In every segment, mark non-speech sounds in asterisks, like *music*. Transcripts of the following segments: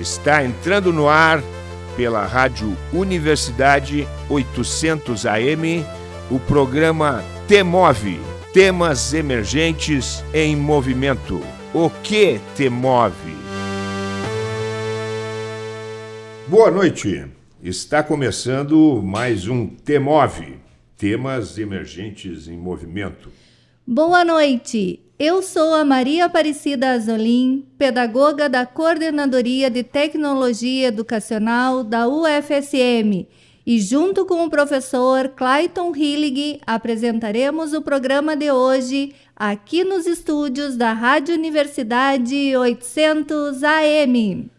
Está entrando no ar pela Rádio Universidade 800 AM o programa Temove Temas Emergentes em Movimento. O que te move? Boa noite. Está começando mais um Temove Temas Emergentes em Movimento. Boa noite. Eu sou a Maria Aparecida Azolim, pedagoga da Coordenadoria de Tecnologia Educacional da UFSM, e junto com o professor Clayton Hillig apresentaremos o programa de hoje aqui nos estúdios da Rádio Universidade 800 AM.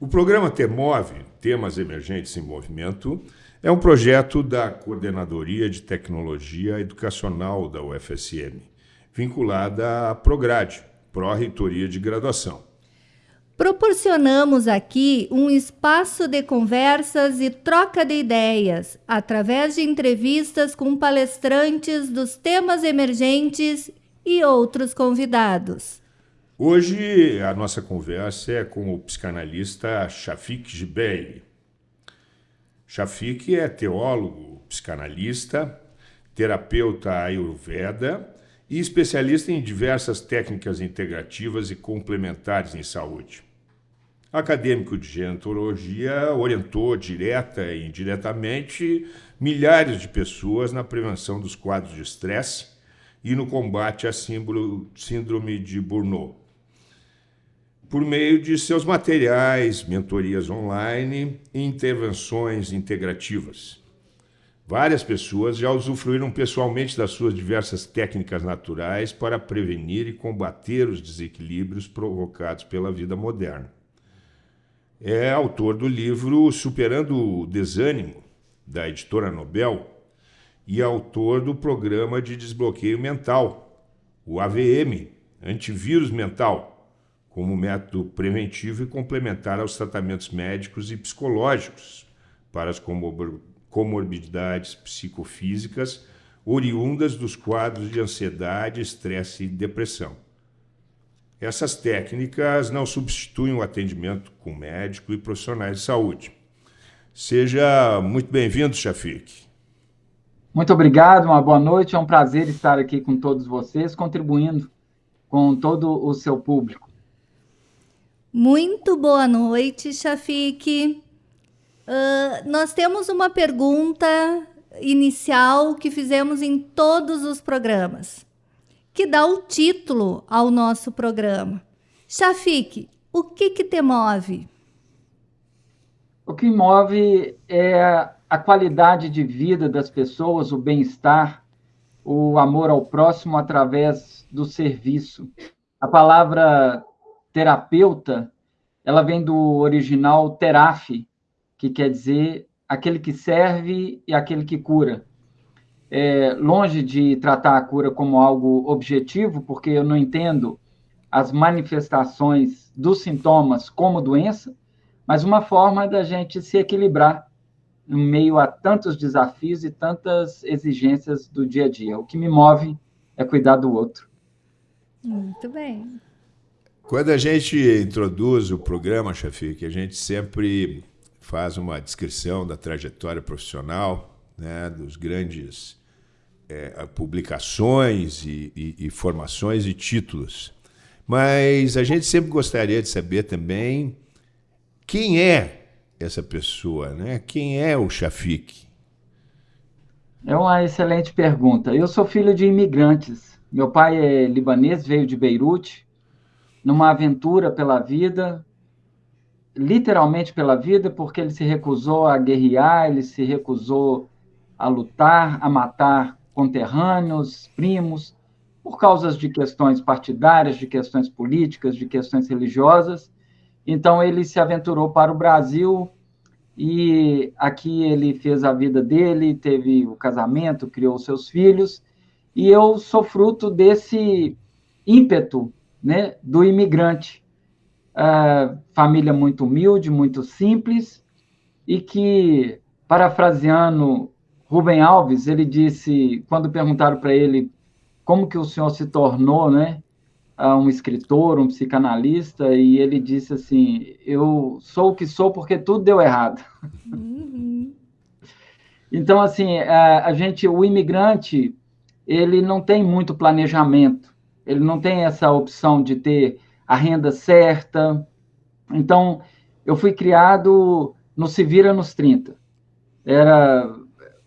O programa Temove, Temas Emergentes em Movimento, é um projeto da Coordenadoria de Tecnologia Educacional da UFSM vinculada à Prograde, Pró-Reitoria de Graduação. Proporcionamos aqui um espaço de conversas e troca de ideias, através de entrevistas com palestrantes dos temas emergentes e outros convidados. Hoje a nossa conversa é com o psicanalista Shafik Gibelli. Shafik é teólogo, psicanalista, terapeuta ayurveda e especialista em diversas técnicas integrativas e complementares em saúde. Acadêmico de gerontologia, orientou direta e indiretamente milhares de pessoas na prevenção dos quadros de estresse e no combate à síndrome de Burnout. Por meio de seus materiais, mentorias online e intervenções integrativas. Várias pessoas já usufruíram pessoalmente das suas diversas técnicas naturais para prevenir e combater os desequilíbrios provocados pela vida moderna. É autor do livro Superando o Desânimo, da editora Nobel, e autor do programa de desbloqueio mental, o AVM, Antivírus Mental, como método preventivo e complementar aos tratamentos médicos e psicológicos para as comorbidades psicofísicas oriundas dos quadros de ansiedade, estresse e depressão. Essas técnicas não substituem o atendimento com médico e profissionais de saúde. Seja muito bem-vindo, Shafik. Muito obrigado, uma boa noite. É um prazer estar aqui com todos vocês, contribuindo com todo o seu público. Muito boa noite, Shafik. Uh, nós temos uma pergunta inicial que fizemos em todos os programas, que dá o título ao nosso programa. Shafik, o que, que te move? O que move é a qualidade de vida das pessoas, o bem-estar, o amor ao próximo através do serviço. A palavra terapeuta, ela vem do original teraf, que quer dizer aquele que serve e aquele que cura. É, longe de tratar a cura como algo objetivo, porque eu não entendo as manifestações dos sintomas como doença, mas uma forma da gente se equilibrar em meio a tantos desafios e tantas exigências do dia a dia. O que me move é cuidar do outro. Muito bem. Quando a gente introduz o programa, Chafi, a gente sempre faz uma descrição da trajetória profissional, né, dos grandes é, publicações e, e, e, formações e títulos. Mas a gente sempre gostaria de saber também quem é essa pessoa, né? Quem é o Shafik? É uma excelente pergunta. Eu sou filho de imigrantes. Meu pai é libanês, veio de Beirute, numa aventura pela vida, literalmente pela vida, porque ele se recusou a guerrear, ele se recusou a lutar, a matar conterrâneos, primos, por causas de questões partidárias, de questões políticas, de questões religiosas. Então ele se aventurou para o Brasil e aqui ele fez a vida dele, teve o casamento, criou seus filhos, e eu sou fruto desse ímpeto, né, do imigrante família muito humilde, muito simples, e que, parafraseando Rubem Alves, ele disse, quando perguntaram para ele como que o senhor se tornou, né, um escritor, um psicanalista, e ele disse assim: Eu sou o que sou porque tudo deu errado. Uhum. Então, assim, a, a, gente, o imigrante, ele não tem muito planejamento, ele não tem essa opção de ter a renda certa. Então, eu fui criado no Se Vira nos 30. Era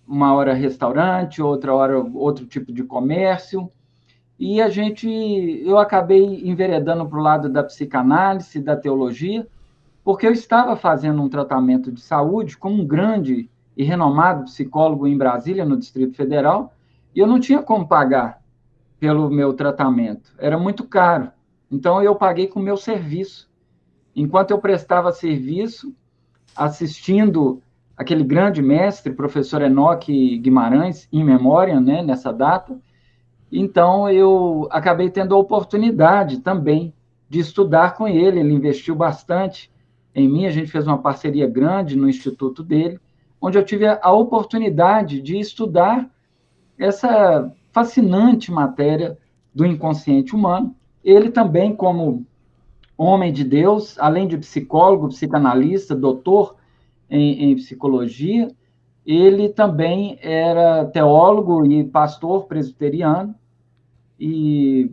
uma hora restaurante, outra hora outro tipo de comércio e a gente, eu acabei enveredando para o lado da psicanálise, da teologia, porque eu estava fazendo um tratamento de saúde com um grande e renomado psicólogo em Brasília, no Distrito Federal, e eu não tinha como pagar pelo meu tratamento, era muito caro. Então eu paguei com o meu serviço. Enquanto eu prestava serviço, assistindo aquele grande mestre, professor Enoque Guimarães, em memória, né, nessa data, então, eu acabei tendo a oportunidade também de estudar com ele. Ele investiu bastante em mim, a gente fez uma parceria grande no instituto dele, onde eu tive a oportunidade de estudar essa fascinante matéria do inconsciente humano. Ele também, como homem de Deus, além de psicólogo, psicanalista, doutor em, em psicologia, ele também era teólogo e pastor presbiteriano, e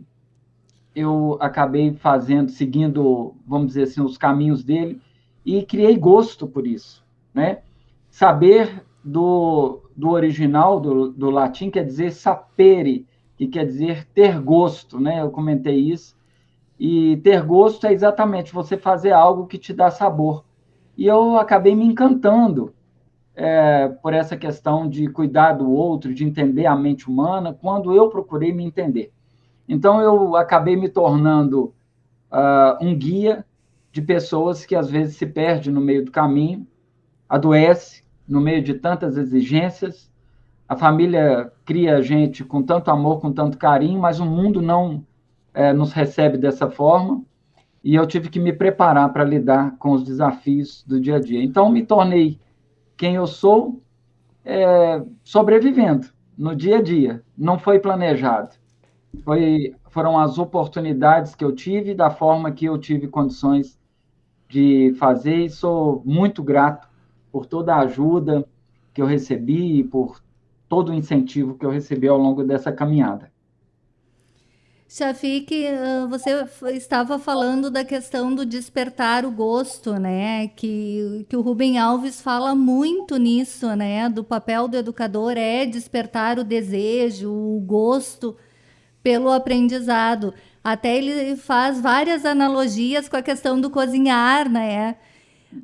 eu acabei fazendo, seguindo, vamos dizer assim, os caminhos dele, e criei gosto por isso, né? Saber do, do original, do, do latim, quer dizer sapere, que quer dizer ter gosto, né? Eu comentei isso. E ter gosto é exatamente você fazer algo que te dá sabor. E eu acabei me encantando é, por essa questão de cuidar do outro, de entender a mente humana, quando eu procurei me entender. Então, eu acabei me tornando uh, um guia de pessoas que às vezes se perde no meio do caminho, adoece no meio de tantas exigências. A família cria a gente com tanto amor, com tanto carinho, mas o mundo não é, nos recebe dessa forma. E eu tive que me preparar para lidar com os desafios do dia a dia. Então, me tornei quem eu sou é, sobrevivendo no dia a dia. Não foi planejado. Foi, foram as oportunidades que eu tive, da forma que eu tive condições de fazer, e sou muito grato por toda a ajuda que eu recebi e por todo o incentivo que eu recebi ao longo dessa caminhada. Shafik, você estava falando da questão do despertar o gosto, né? Que, que o Rubem Alves fala muito nisso, né? Do papel do educador é despertar o desejo, o gosto pelo aprendizado. Até ele faz várias analogias com a questão do cozinhar, né?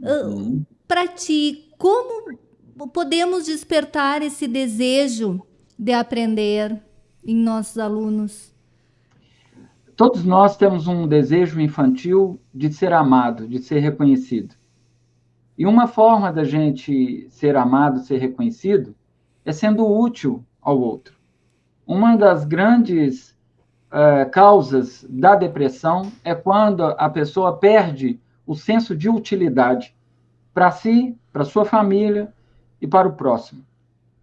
Uhum. Para ti, como podemos despertar esse desejo de aprender em nossos alunos? Todos nós temos um desejo infantil de ser amado, de ser reconhecido. E uma forma da gente ser amado, ser reconhecido, é sendo útil ao outro. Uma das grandes uh, causas da depressão é quando a pessoa perde o senso de utilidade para si, para sua família e para o próximo.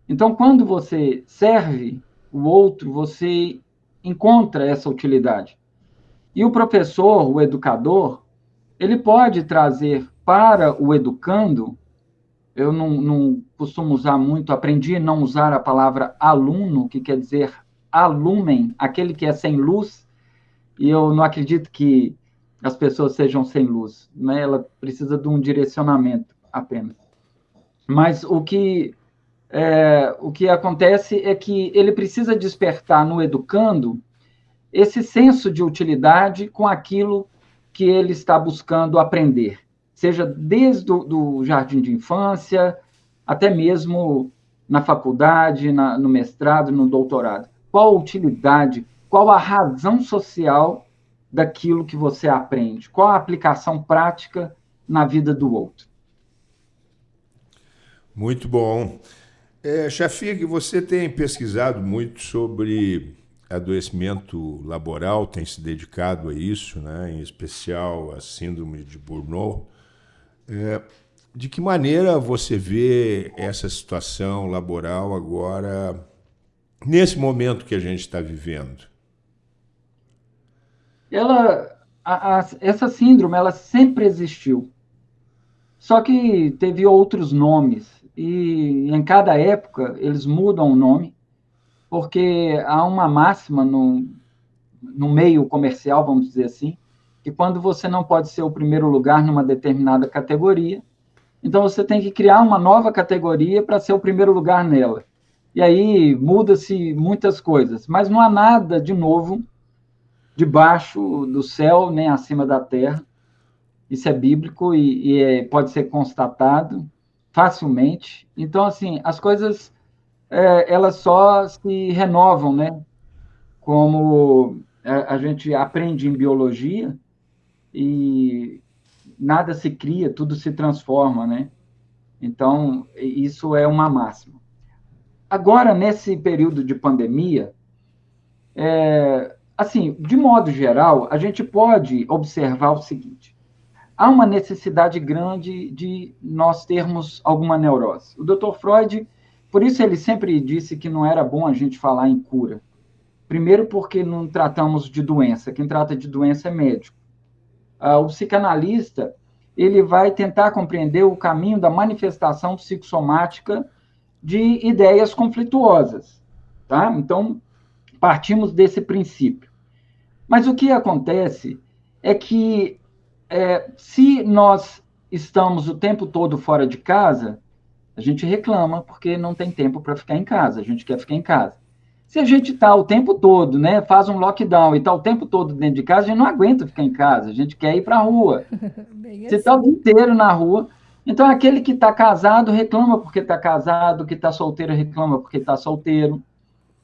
Então, quando você serve o outro, você encontra essa utilidade. E o professor, o educador, ele pode trazer para o educando, eu não, não costumo usar muito, aprendi a não usar a palavra aluno, que quer dizer alumen, aquele que é sem luz, e eu não acredito que as pessoas sejam sem luz, né? ela precisa de um direcionamento apenas. Mas o que, é, o que acontece é que ele precisa despertar no educando esse senso de utilidade com aquilo que ele está buscando aprender, seja desde o do jardim de infância até mesmo na faculdade, na, no mestrado, no doutorado. Qual a utilidade, qual a razão social daquilo que você aprende? Qual a aplicação prática na vida do outro? Muito bom. É, você tem pesquisado muito sobre adoecimento laboral tem se dedicado a isso, né? em especial a síndrome de Burnout. É, de que maneira você vê essa situação laboral agora, nesse momento que a gente está vivendo? Ela, a, a, essa síndrome, ela sempre existiu. Só que teve outros nomes, e em cada época eles mudam o nome, porque há uma máxima no, no meio comercial, vamos dizer assim, que quando você não pode ser o primeiro lugar numa determinada categoria, então você tem que criar uma nova categoria para ser o primeiro lugar nela. E aí muda-se muitas coisas, mas não há nada de novo debaixo do céu nem acima da terra. Isso é bíblico e, e é, pode ser constatado facilmente. Então, assim, as coisas é, elas só se renovam, né? Como a, a gente aprende em biologia e nada se cria, tudo se transforma, né? Então, isso é uma máxima. Agora, nesse período de pandemia, é, assim, de modo geral, a gente pode observar o seguinte: há uma necessidade grande de nós termos alguma neurose. O Dr. Freud, por isso ele sempre disse que não era bom a gente falar em cura. Primeiro, porque não tratamos de doença, quem trata de doença é médico. Ah, o psicanalista ele vai tentar compreender o caminho da manifestação psicossomática de ideias conflituosas, tá? Então, partimos desse princípio. Mas o que acontece é que é, se nós estamos o tempo todo fora de casa, a gente reclama porque não tem tempo para ficar em casa, a gente quer ficar em casa. Se a gente está o tempo todo, né, faz um lockdown e está o tempo todo dentro de casa, a gente não aguenta ficar em casa, a gente quer ir para a rua. *laughs* Você está o dia inteiro na rua. Então, aquele que está casado reclama porque está casado, o que está solteiro reclama porque está solteiro.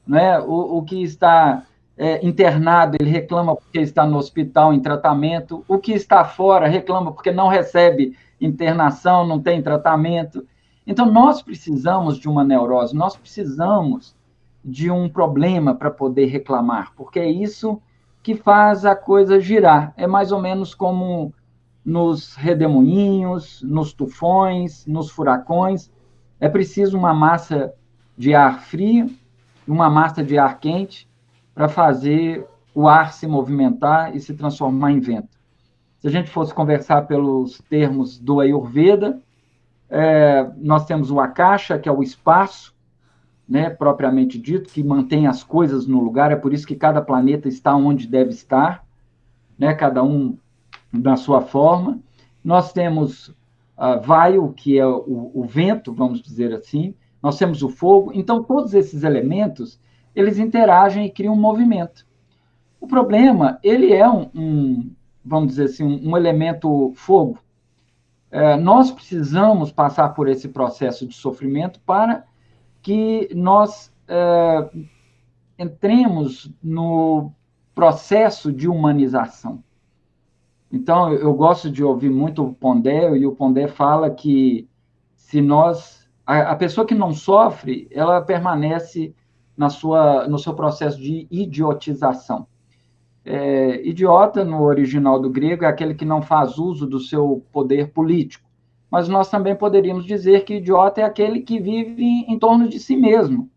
Né? O, o que está é, internado, ele reclama porque está no hospital em tratamento. O que está fora reclama porque não recebe internação, não tem tratamento. Então, nós precisamos de uma neurose, nós precisamos de um problema para poder reclamar, porque é isso que faz a coisa girar. É mais ou menos como nos redemoinhos, nos tufões, nos furacões. É preciso uma massa de ar frio, uma massa de ar quente, para fazer o ar se movimentar e se transformar em vento. Se a gente fosse conversar pelos termos do Ayurveda, é, nós temos o Akasha, que é o espaço, né, propriamente dito, que mantém as coisas no lugar, é por isso que cada planeta está onde deve estar, né, cada um na sua forma. Nós temos uh, Vaio, que é o, o vento, vamos dizer assim, nós temos o fogo, então todos esses elementos eles interagem e criam um movimento. O problema, ele é um, um vamos dizer assim, um, elemento fogo. É, nós precisamos passar por esse processo de sofrimento para que nós é, entremos no processo de humanização. Então, eu gosto de ouvir muito o Pondé, e o Pondé fala que se nós. A, a pessoa que não sofre, ela permanece na sua, no seu processo de idiotização. É, idiota, no original do grego, é aquele que não faz uso do seu poder político. Mas nós também poderíamos dizer que idiota é aquele que vive em torno de si mesmo.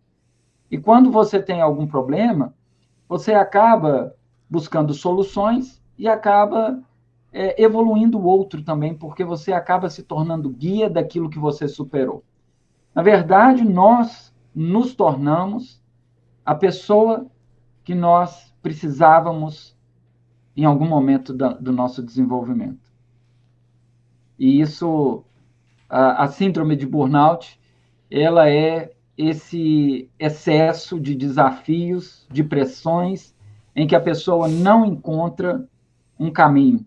E quando você tem algum problema, você acaba buscando soluções e acaba é, evoluindo o outro também, porque você acaba se tornando guia daquilo que você superou. Na verdade, nós nos tornamos a pessoa que nós precisávamos em algum momento do nosso desenvolvimento. E isso, a, a síndrome de burnout, ela é esse excesso de desafios, de pressões, em que a pessoa não encontra um caminho,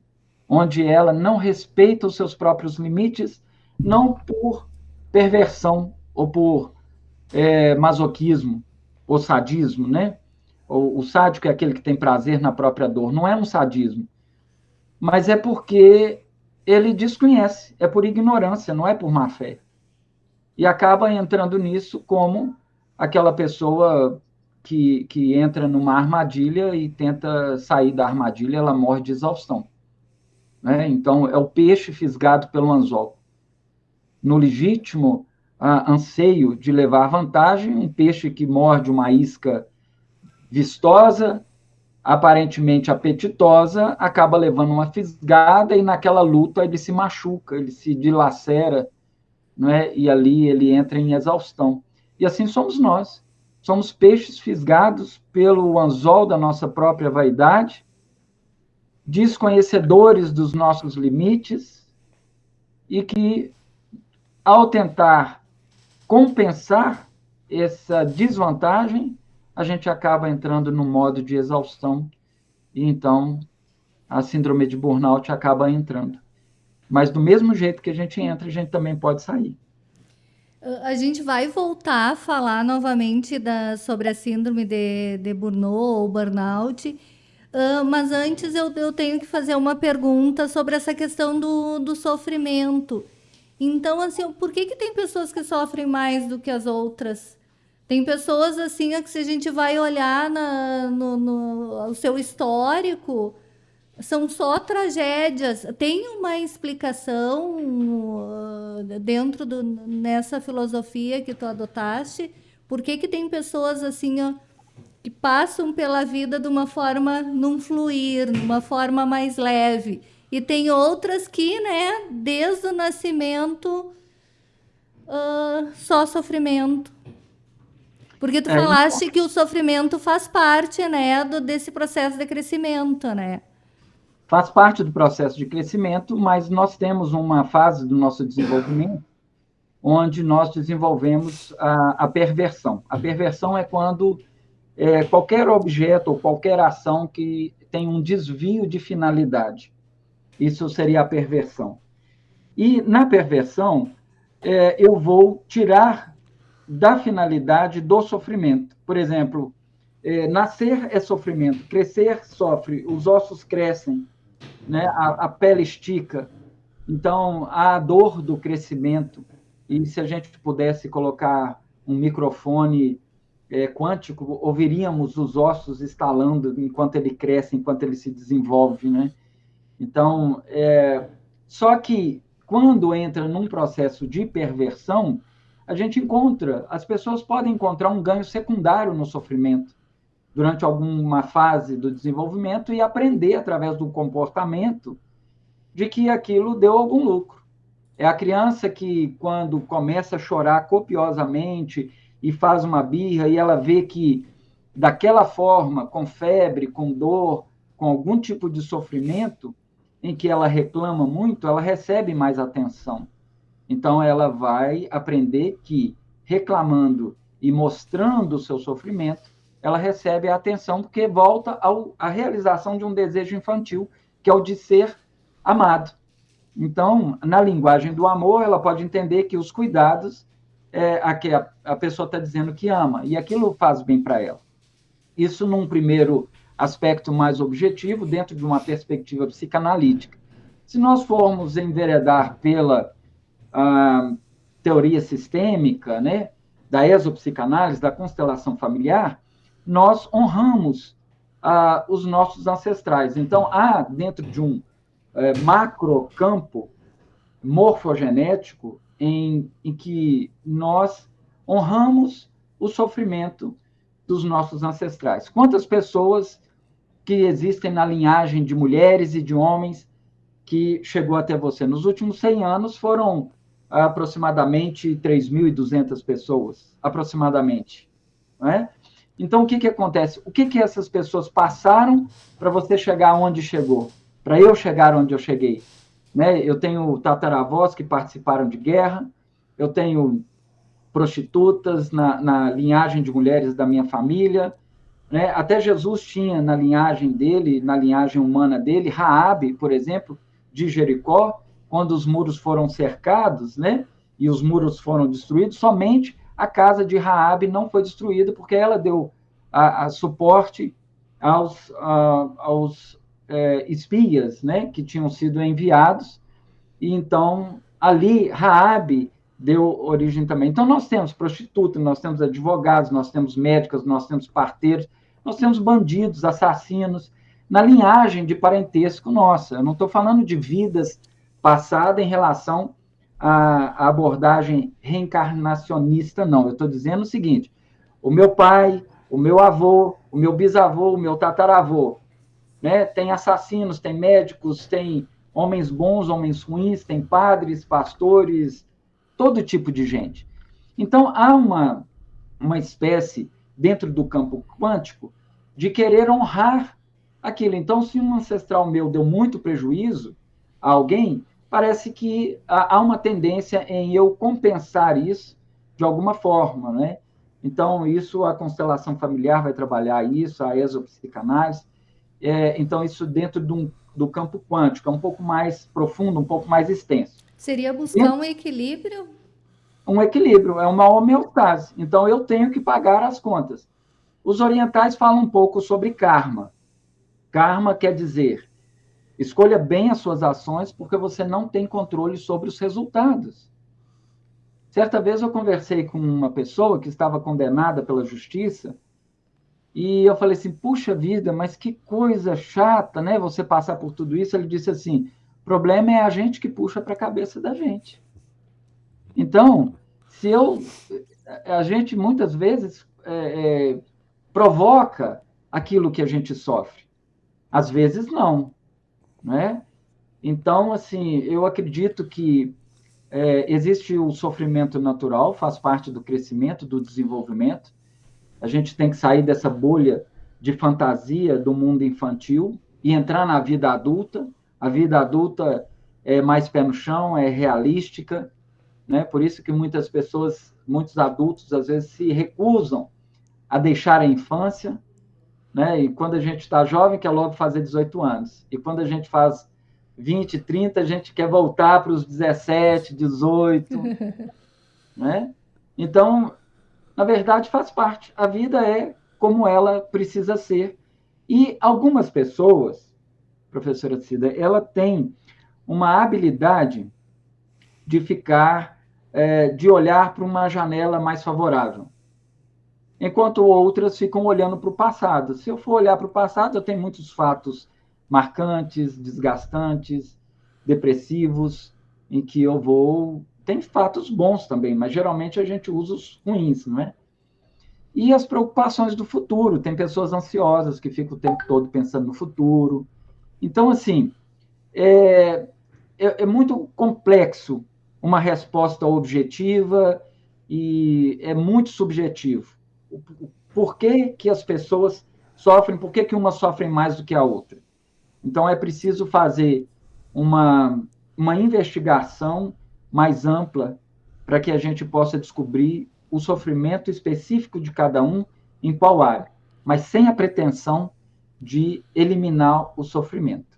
onde ela não respeita os seus próprios limites, não por perversão ou por é, masoquismo, o sadismo, né? O, o sádico é aquele que tem prazer na própria dor. Não é um sadismo, mas é porque ele desconhece, é por ignorância, não é por má fé. E acaba entrando nisso como aquela pessoa que, que entra numa armadilha e tenta sair da armadilha, ela morre de exaustão. Né? Então, é o peixe fisgado pelo anzol. No legítimo, ah, anseio de levar vantagem, um peixe que morde uma isca vistosa aparentemente apetitosa, acaba levando uma fisgada e naquela luta ele se machuca, ele se dilacera, é? e ali ele entra em exaustão. E assim somos nós. Somos peixes fisgados pelo anzol da nossa própria vaidade, desconhecedores dos nossos limites e que, ao tentar compensar essa desvantagem, a gente acaba entrando no modo de exaustão e então a síndrome de burnout acaba entrando. Mas do mesmo jeito que a gente entra, a gente também pode sair. A gente vai voltar a falar novamente da, sobre a síndrome de, de burnout ou burnout, uh, mas antes eu, eu tenho que fazer uma pergunta sobre essa questão do, do sofrimento. Então, assim, por que, que tem pessoas que sofrem mais do que as outras? Tem pessoas assim que se a gente vai olhar na, no, no o seu histórico, são só tragédias. Tem uma explicação uh, dentro do, nessa filosofia que tu adotaste? Por que, que tem pessoas assim ó, que passam pela vida de uma forma num fluir, numa forma mais leve? E tem outras que, né, desde o nascimento, uh, só sofrimento. Porque tu é, falaste que o sofrimento faz parte, né, do, desse processo de crescimento, né? Faz parte do processo de crescimento, mas nós temos uma fase do nosso desenvolvimento onde nós desenvolvemos a, a perversão. A perversão é quando é, qualquer objeto ou qualquer ação que tem um desvio de finalidade. Isso seria a perversão. E na perversão, é, eu vou tirar da finalidade do sofrimento. Por exemplo, é, nascer é sofrimento, crescer sofre, os ossos crescem, né? a, a pele estica. Então, há a dor do crescimento. E se a gente pudesse colocar um microfone é, quântico, ouviríamos os ossos estalando enquanto ele cresce, enquanto ele se desenvolve, né? Então, é, só que quando entra num processo de perversão, a gente encontra, as pessoas podem encontrar um ganho secundário no sofrimento durante alguma fase do desenvolvimento e aprender através do comportamento de que aquilo deu algum lucro. É a criança que, quando começa a chorar copiosamente e faz uma birra e ela vê que, daquela forma, com febre, com dor, com algum tipo de sofrimento, em que ela reclama muito, ela recebe mais atenção. Então, ela vai aprender que, reclamando e mostrando o seu sofrimento, ela recebe a atenção, porque volta à realização de um desejo infantil, que é o de ser amado. Então, na linguagem do amor, ela pode entender que os cuidados é a que a, a pessoa está dizendo que ama, e aquilo faz bem para ela. Isso num primeiro aspecto mais objetivo, dentro de uma perspectiva psicanalítica. Se nós formos enveredar pela a teoria sistêmica, né, da exopsicanálise, da constelação familiar, nós honramos ah, os nossos ancestrais. Então, há dentro de um é, macrocampo morfogenético em, em que nós honramos o sofrimento dos nossos ancestrais. Quantas pessoas que existem na linhagem de mulheres e de homens que chegou até você? Nos últimos 100 anos foram aproximadamente 3.200 pessoas, aproximadamente. Né? Então, o que, que acontece? O que, que essas pessoas passaram para você chegar onde chegou? Para eu chegar onde eu cheguei? Né? Eu tenho tataravós que participaram de guerra, eu tenho prostitutas na, na linhagem de mulheres da minha família, né? até Jesus tinha na linhagem dele, na linhagem humana dele, Raabe, por exemplo, de Jericó, quando os muros foram cercados, né, e os muros foram destruídos, somente a casa de Raabe não foi destruída porque ela deu a, a suporte aos, a, aos é, espias, né, que tinham sido enviados. E então ali Raabe deu origem também. Então nós temos prostitutas, nós temos advogados, nós temos médicos, nós temos parteiros, nós temos bandidos, assassinos na linhagem de parentesco nossa. Eu não estou falando de vidas passada em relação à, abordagem reencarnacionista, não. Eu estou dizendo o seguinte: o meu pai, o meu avô, o meu bisavô, o meu tataravô, né? Tem assassinos, tem médicos, tem homens bons, homens ruins, tem padres, pastores, todo tipo de gente. Então, há uma, uma espécie, dentro do campo quântico, de querer honrar aquilo. Então, se um ancestral meu deu muito prejuízo a alguém, parece que há uma tendência em eu compensar isso de alguma forma, né? Então, isso a constelação familiar vai trabalhar isso, a exopsicanálise. É, então, isso dentro do, do campo quântico, é um pouco mais profundo, um pouco mais extenso. Seria buscar um equilíbrio? Um equilíbrio, é uma homeostase. Então, eu tenho que pagar as contas. Os orientais falam um pouco sobre karma. Karma quer dizer, escolha bem as suas ações, porque você não tem controle sobre os resultados. Certa vez eu conversei com uma pessoa que estava condenada pela justiça e eu falei assim: puxa vida, mas que coisa chata, né? Você passar por tudo isso. Ele disse assim: o problema é a gente que puxa para a cabeça da gente. Então, se eu. A gente muitas vezes é, é, provoca aquilo que a gente sofre. Às vezes não, né? Então, assim, eu acredito que é, existe o sofrimento natural, faz parte do crescimento, do desenvolvimento. A gente tem que sair dessa bolha de fantasia do mundo infantil e entrar na vida adulta. A vida adulta é mais pé no chão, é realística, né? Por isso que muitas pessoas, muitos adultos, às vezes se recusam a deixar a infância, né? E quando a gente está jovem, quer logo fazer 18 anos. E quando a gente faz 20, 30, a gente quer voltar para os 17, 18, né? Então, na verdade, faz parte. A vida é como ela precisa ser. E algumas pessoas, professora Cida, ela tem uma habilidade de ficar, é, de olhar para uma janela mais favorável. Enquanto outras ficam olhando para o passado. Se eu for olhar para o passado, eu tenho muitos fatos marcantes, desgastantes, depressivos, em que eu vou. Tem fatos bons também, mas geralmente a gente usa os ruins, não é? E as preocupações do futuro. Tem pessoas ansiosas que ficam o tempo todo pensando no futuro. Então, assim, é, é, é muito complexo uma resposta objetiva e é muito subjetivo. Por que, que as pessoas sofrem, por que, que uma sofre mais do que a outra? Então, é preciso fazer uma, uma investigação mais ampla para que a gente possa descobrir o sofrimento específico de cada um em qual área, mas sem a pretensão de eliminar o sofrimento.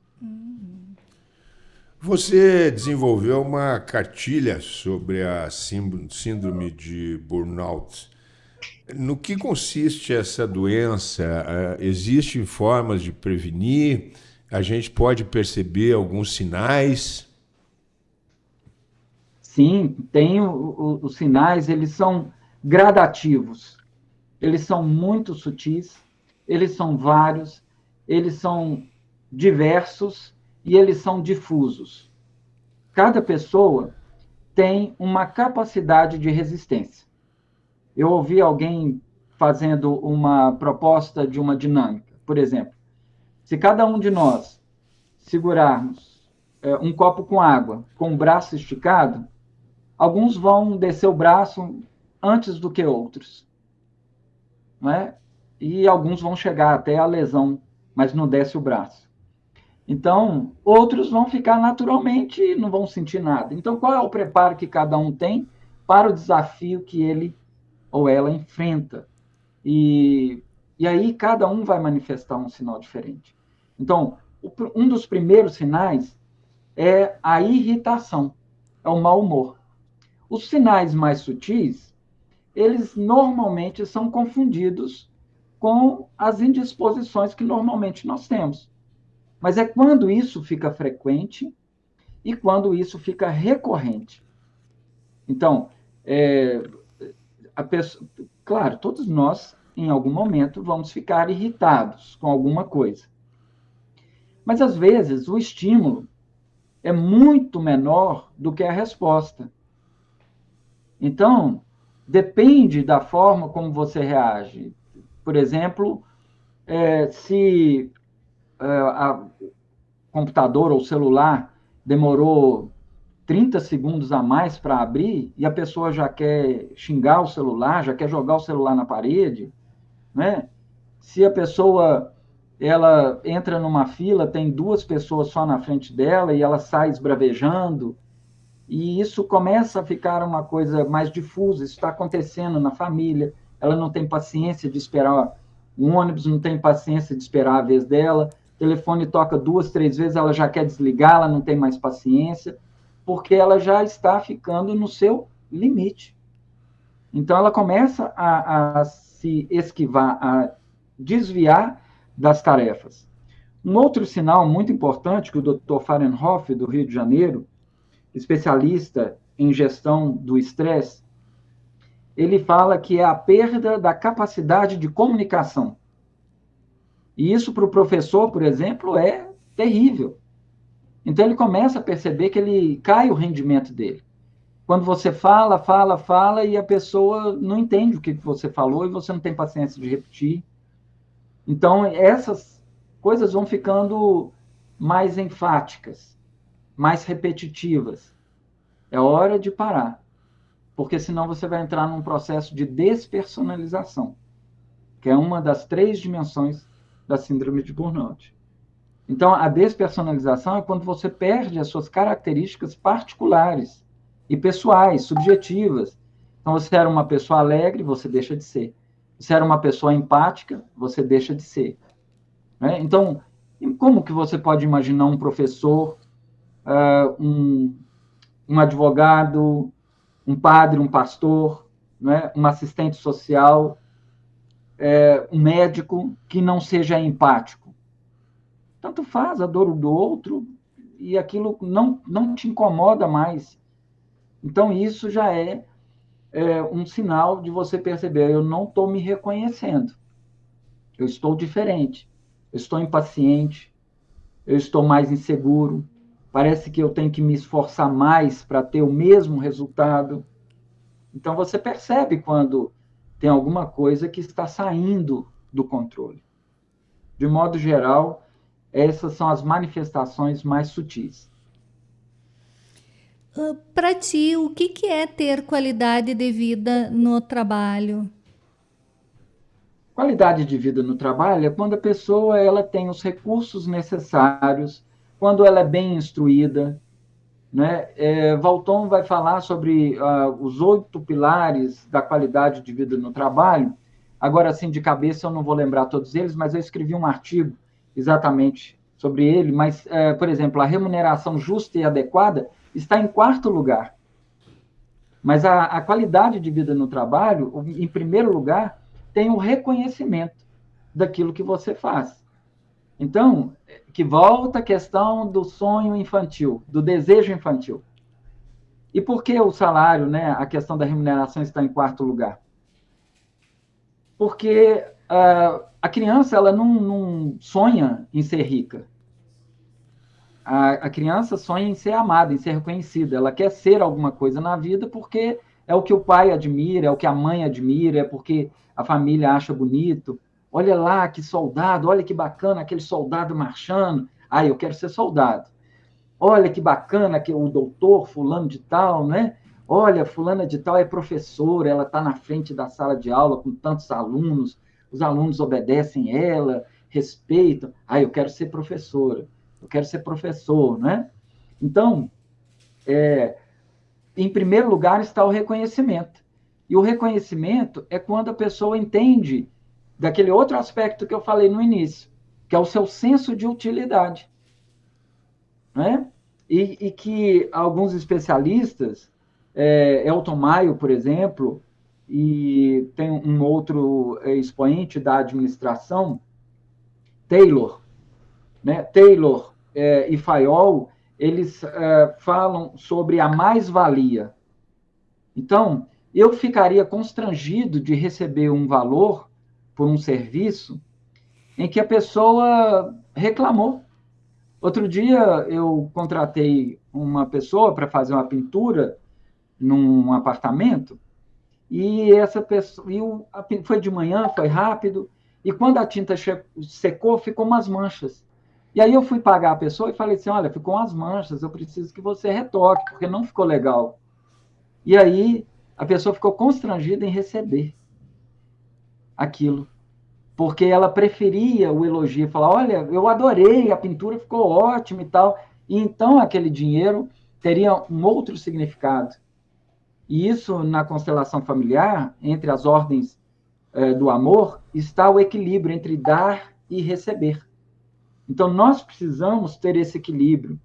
Você desenvolveu uma cartilha sobre a síndrome de burnout. No que consiste essa doença? Eh, existem formas de prevenir? a gente pode perceber alguns sinais? Sim, tem o, o, os sinais, eles são gradativos, eles são muito sutis, eles são vários, eles são diversos e eles são difusos. Cada pessoa tem uma capacidade de resistência. Eu ouvi alguém fazendo uma proposta de uma dinâmica, por exemplo, se cada um de nós segurarmos é, um copo com água com o braço esticado, alguns vão descer o braço antes do que outros. Né? E alguns vão chegar até a lesão, mas não desce o braço. Então, outros vão ficar naturalmente e não vão sentir nada. Então, qual é o preparo que cada um tem para o desafio que ele ou ela enfrenta? E e aí cada um vai manifestar um sinal diferente. Então, um dos primeiros sinais é a irritação, é o mau humor. Os sinais mais sutis, eles normalmente são confundidos com as indisposições que normalmente nós temos. Mas é quando isso fica frequente e quando isso fica recorrente. Então, é, pessoa, claro, todos nós em algum momento, vamos ficar irritados com alguma coisa. Mas, às vezes, o estímulo é muito menor do que a resposta. Então, depende da forma como você reage. Por exemplo, é, se é, a computador ou celular demorou 30 segundos a mais para abrir e a pessoa já quer xingar o celular, já quer jogar o celular na parede, né? Se a pessoa ela entra numa fila, tem duas pessoas só na frente dela e ela sai esbravejando, e isso começa a ficar uma coisa mais difusa, isso está acontecendo na família, ela não tem paciência de esperar um ônibus, não tem paciência de esperar a vez dela, telefone toca duas, três vezes, ela já quer desligar, ela não tem mais paciência, porque ela já está ficando no seu limite. Então, ela começa a, a se esquivar, a desviar das tarefas. Um outro sinal muito importante que o Dr. Fahrenhoff, do Rio de Janeiro, especialista em gestão do estresse, ele fala que é a perda da capacidade de comunicação. E isso para o professor, por exemplo, é terrível. Então ele começa a perceber que ele cai o rendimento dele. Quando você fala, fala, fala e a pessoa não entende o que você falou e você não tem paciência de repetir. Então essas coisas vão ficando mais enfáticas, mais repetitivas. É hora de parar, porque senão você vai entrar num processo de despersonalização, que é uma das três dimensões da síndrome de burnout. Então, a despersonalização é quando você perde as suas características particulares e pessoais, subjetivas. Então, você era uma pessoa alegre, você deixa de ser. Você era uma pessoa empática, você deixa de ser. Né? Então, como que você pode imaginar um professor, uh, um, um advogado, um padre, um pastor, né? um assistente social, é, um médico que não seja empático? tanto faz a dor do outro e aquilo não, não te incomoda mais. Então, isso já é, é um sinal de você perceber: eu não estou me reconhecendo, eu estou diferente, eu estou impaciente, eu estou mais inseguro, parece que eu tenho que me esforçar mais para ter o mesmo resultado. Então, você percebe quando tem alguma coisa que está saindo do controle. De modo geral, essas são as manifestações mais sutis. Uh, Para ti, o que, que é ter qualidade de vida no trabalho? Qualidade de vida no trabalho é quando a pessoa ela tem os recursos necessários, quando ela é bem instruída. Né? É, Valton vai falar sobre uh, os oito pilares da qualidade de vida no trabalho. Agora, assim, de cabeça, eu não vou lembrar todos eles, mas eu escrevi um artigo exatamente sobre ele, mas, é, por exemplo, a remuneração justa e adequada está em quarto lugar. Mas a, a qualidade de vida no trabalho, em primeiro lugar, tem o reconhecimento daquilo que você faz. Então, que volta a questão do sonho infantil, do desejo infantil. E por que o salário, né, a questão da remuneração está em quarto lugar? Porque uh, a criança ela não, não, sonha em ser rica. A, a, criança sonha em ser amada, em ser reconhecida. Ela quer ser alguma coisa na vida porque é o que o pai admira, é o que a mãe admira, é porque a família acha bonito. Olha lá que soldado, olha que bacana aquele soldado marchando. Ah, eu quero ser soldado. Olha que bacana que o doutor fulano de tal, né? Olha, fulana de tal é professora, ela está na frente da sala de aula com tantos alunos, os alunos obedecem ela, respeitam. Ah, eu quero ser professora, eu quero ser professor, né? Então, é, em primeiro lugar está o reconhecimento. E o reconhecimento é quando a pessoa entende daquele outro aspecto que eu falei no início, que é o seu senso de utilidade. Né? E, e que alguns especialistas, é, Elton Maio, por exemplo, e tem um outro expoente da administração, Taylor. Né? Taylor é, e Fayol, eles é, falam sobre a mais-valia. Então, eu ficaria constrangido de receber um valor por um serviço em que a pessoa reclamou. Outro dia eu contratei uma pessoa para fazer uma pintura num apartamento e essa pessoa, e o, foi de manhã, foi rápido, E quando a tinta secou, ficou umas manchas. E aí eu fui pagar a pessoa e falei assim: olha, ficou umas manchas, eu preciso que você retoque, porque não ficou legal. E aí a pessoa ficou constrangida em receber aquilo. Porque ela preferia o elogio, falar: olha, eu adorei, a pintura ficou ótima e tal. E então aquele dinheiro teria um outro significado. E isso, na constelação familiar, entre as ordens eh, do amor, está o equilíbrio entre dar e receber. Então, nós precisamos ter esse equilíbrio.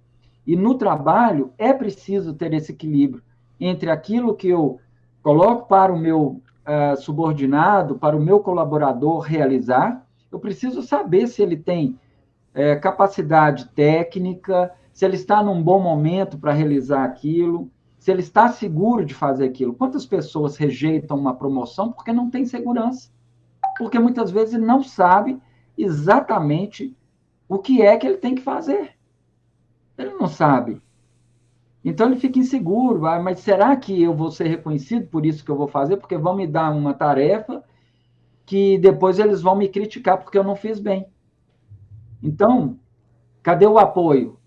E no trabalho, é preciso ter esse equilíbrio entre aquilo que eu coloco para o meu uh, subordinado, para o meu colaborador realizar. Eu preciso saber se ele tem uh, capacidade técnica, se ele está num bom momento para realizar aquilo, se ele está seguro de fazer aquilo. Quantas pessoas rejeitam uma promoção porque não tem segurança? Porque muitas vezes não sabe exatamente o que é que ele tem que fazer. Ele não sabe. Então ele fica inseguro, ah, mas será que eu vou ser reconhecido por isso que eu vou fazer? Porque vão me dar uma tarefa que depois eles vão me criticar porque eu não fiz bem. Então, cadê o apoio?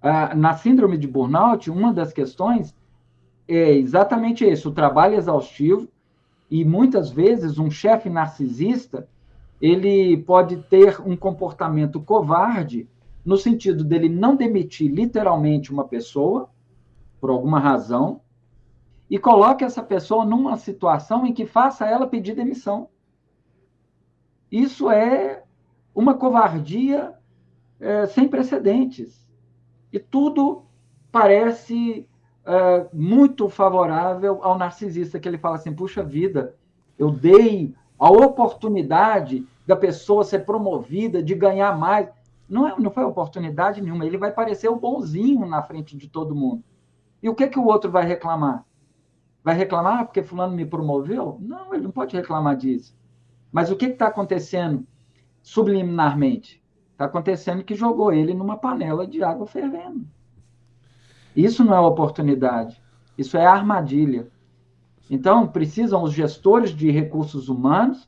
Ah, na síndrome de burnout, uma das questões é exatamente isso: o trabalho exaustivo e muitas vezes um chefe narcisista ele pode ter um comportamento covarde no sentido dele não demitir literalmente uma pessoa por alguma razão e coloque essa pessoa numa situação em que faça ela pedir demissão. Isso é uma covardia é, sem precedentes. E tudo parece é, muito favorável ao narcisista, que ele fala assim: puxa vida, eu dei a oportunidade da pessoa ser promovida, de ganhar mais. Não, é, não foi oportunidade nenhuma. Ele vai parecer o bonzinho na frente de todo mundo. E o que, que o outro vai reclamar? Vai reclamar porque fulano me promoveu? Não, ele não pode reclamar disso. Mas o que está acontecendo subliminarmente? Está acontecendo que jogou ele numa panela de água fervendo. Isso não é oportunidade. Isso é armadilha. Então, precisam os gestores de recursos humanos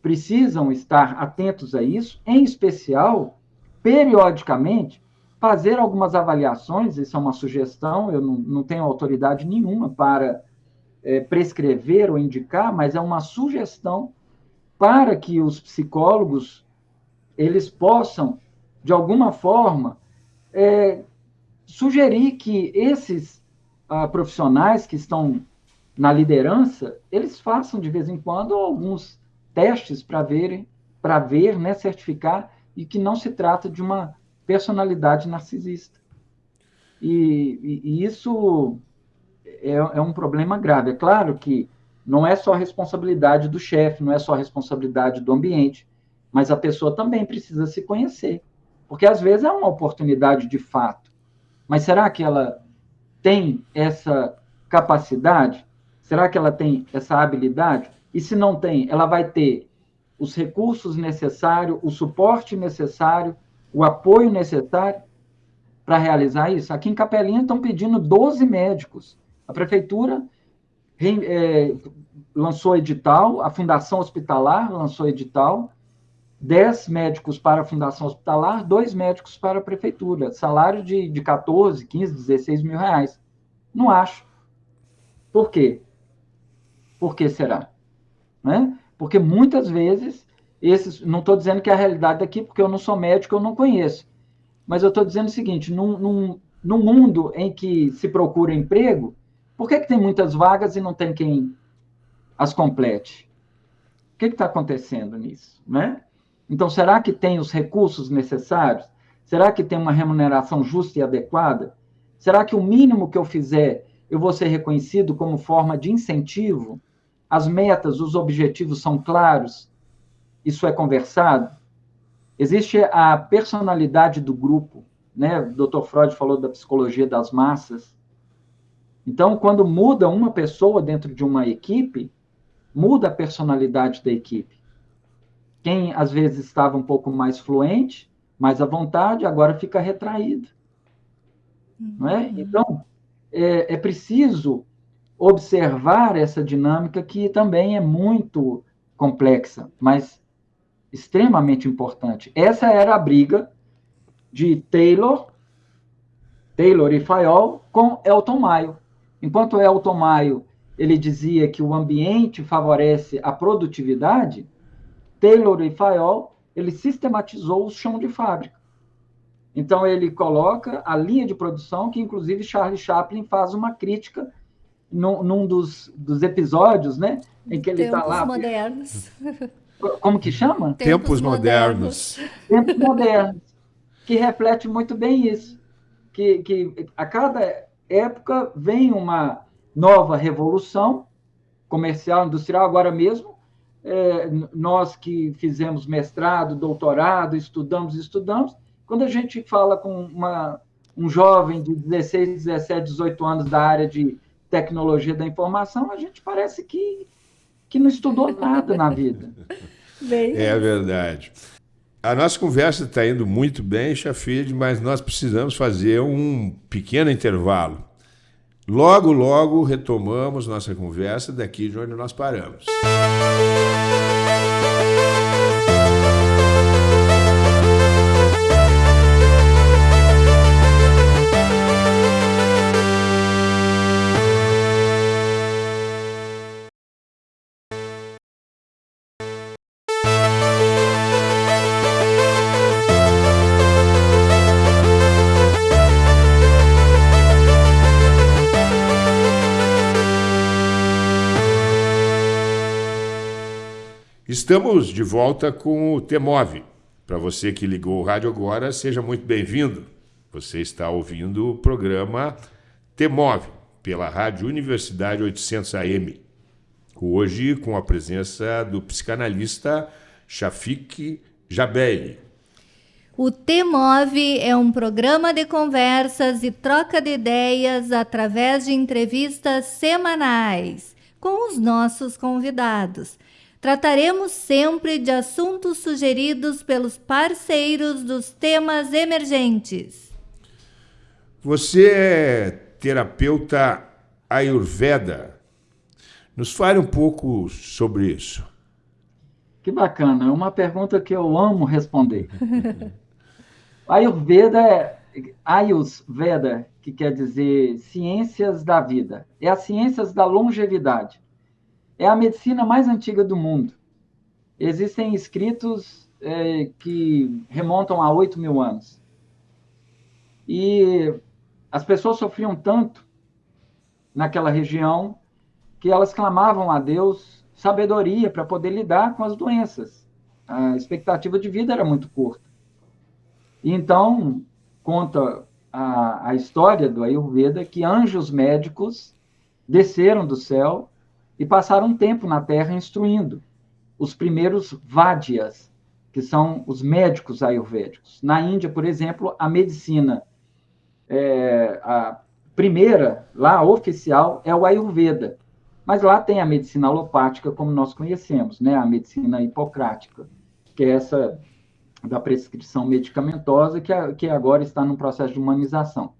precisam estar atentos a isso, em especial, periodicamente, fazer algumas avaliações, isso é uma sugestão, eu não, não tenho autoridade nenhuma para é, prescrever ou indicar, mas é uma sugestão para que os psicólogos eles possam, de alguma forma, é, sugerir que esses ah, profissionais que estão na liderança, eles façam de vez em quando alguns testes para verem, para ver, né, certificar e que não se trata de uma personalidade narcisista. E, e, e isso é, é, um problema grave. É claro que não é só responsabilidade do chefe, não é só responsabilidade do ambiente, mas a pessoa também precisa se conhecer. Porque às vezes é uma oportunidade de fato. Mas será que ela tem essa capacidade? Será que ela tem essa habilidade? E se não tem, ela vai ter os recursos necessários, o suporte necessário, o apoio necessário para realizar isso. Aqui em Capelinha estão pedindo 12 médicos. A prefeitura é, lançou edital, a Fundação Hospitalar lançou edital, 10 médicos para a Fundação Hospitalar, dois médicos para a prefeitura. Salário de, de 14, 15, 16 mil reais. Não acho. Por quê? Por que será? Né? Porque muitas vezes, esses, não estou dizendo que é a realidade daqui, porque eu não sou médico, eu não conheço. Mas eu estou dizendo o seguinte: num, num, num, mundo em que se procura emprego, por que, que tem muitas vagas e não tem quem as complete? O que está acontecendo nisso? Né? Então, será que tem os recursos necessários? Será que tem uma remuneração justa e adequada? Será que o mínimo que eu fizer eu vou ser reconhecido como forma de incentivo? As metas, os objetivos são claros? Isso é conversado? Existe a personalidade do grupo, né? O Dr. Freud falou da psicologia das massas. Então, quando muda uma pessoa dentro de uma equipe, muda a personalidade da equipe. Quem às vezes estava um pouco mais fluente, mais à vontade, agora fica retraído. Uhum. Não é? Então, é, é preciso observar essa dinâmica que também é muito complexa, mas extremamente importante. Essa era a briga de Taylor, Taylor e Fayol com Elton Mayo. Enquanto Elton Mayo ele dizia que o ambiente favorece a produtividade, Taylor e Fayol ele sistematizou o chão de fábrica. Então ele coloca a linha de produção que inclusive Charles Chaplin faz uma crítica num, num dos, dos, episódios, né, em que ele está lá. modernos. *laughs* Como que chama? Tempos, Tempos modernos. modernos. Tempos modernos, que reflete muito bem isso, que, que a cada época vem uma nova revolução comercial, industrial, agora mesmo, é, nós que fizemos mestrado, doutorado, estudamos, estudamos, quando a gente fala com uma, um jovem de 16, 17, 18 anos da área de tecnologia da informação, a gente parece que, que não estudou nada na vida. *laughs* Bem... É verdade. A nossa conversa está indo muito bem, Chafid, mas nós precisamos fazer um pequeno intervalo. Logo, logo retomamos nossa conversa daqui de onde nós paramos. Estamos de volta com o Temove. Para você que ligou o rádio agora, seja muito bem-vindo. Você está ouvindo o programa Temove pela Rádio Universidade 800 AM. Hoje com a presença do psicanalista Shafik Jabeli. O Temove é um programa de conversas e troca de ideias através de entrevistas semanais com os nossos convidados Trataremos sempre de assuntos sugeridos pelos parceiros dos temas emergentes. Você é terapeuta Ayurveda. Nos fale um pouco sobre isso. Que bacana, é uma pergunta que eu amo responder. *laughs* Ayurveda é Ayurveda, que quer dizer ciências da vida. É as ciências da longevidade é a medicina mais antiga do mundo. Existem escritos é, que remontam a 8 mil anos. E as pessoas sofriam tanto naquela região que elas clamavam a Deus sabedoria para poder lidar com as doenças. A expectativa de vida era muito curta. Então, conta a, a história do Ayurveda que anjos médicos desceram do céu e passaram tempo na Terra instruindo os primeiros Vádias, que são os médicos ayurvédicos. Na Índia, por exemplo, a medicina, é, a primeira, lá, oficial, é o Ayurveda. Mas lá tem a medicina alopática, como nós conhecemos, né? a medicina hipocrática, que é essa da prescrição medicamentosa, que, que agora está no processo de humanização.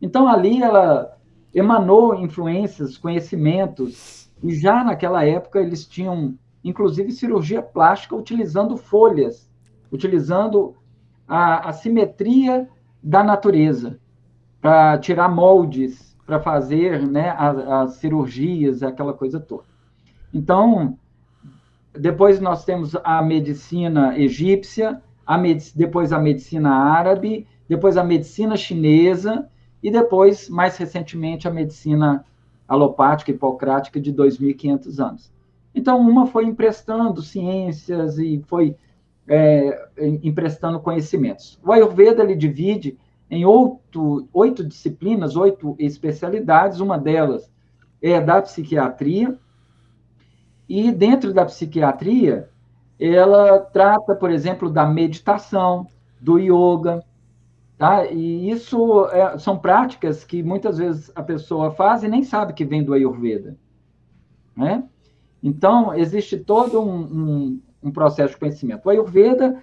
Então, ali ela emanou influências, conhecimentos e já naquela época eles tinham, inclusive, cirurgia plástica utilizando folhas, utilizando a, a simetria da natureza para tirar moldes, para fazer né, as, as cirurgias, aquela coisa toda. Então, depois nós temos a medicina egípcia, a medic depois a medicina árabe, depois a medicina chinesa e depois, mais recentemente, a medicina alopática hipocrática de 2.500 anos. Então, uma foi emprestando ciências e foi é, emprestando conhecimentos. O Ayurveda ele divide em oito, oito disciplinas, oito especialidades, uma delas é da psiquiatria, e dentro da psiquiatria, ela trata, por exemplo, da meditação, do yoga, Tá? E isso é, são práticas que muitas vezes a pessoa faz e nem sabe que vem do Ayurveda. Né? Então, existe todo um, um, um processo de conhecimento. O Ayurveda,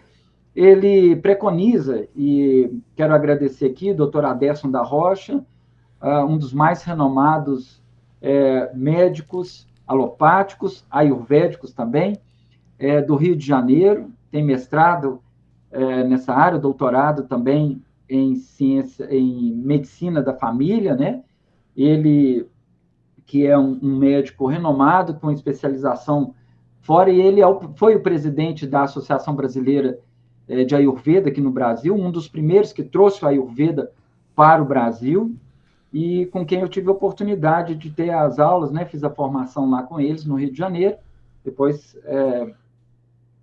ele preconiza, e quero agradecer aqui, doutor Aderson da Rocha, uh, um dos mais renomados é, médicos alopáticos, ayurvédicos também, é, do Rio de Janeiro, tem mestrado é, nessa área, doutorado também em ciência, em medicina da família, né? Ele que é um, um médico renomado com especialização fora e ele é o, foi o presidente da Associação Brasileira é, de Ayurveda aqui no Brasil, um dos primeiros que trouxe o Ayurveda para o Brasil e com quem eu tive a oportunidade de ter as aulas, né? Fiz a formação lá com eles no Rio de Janeiro. Depois é,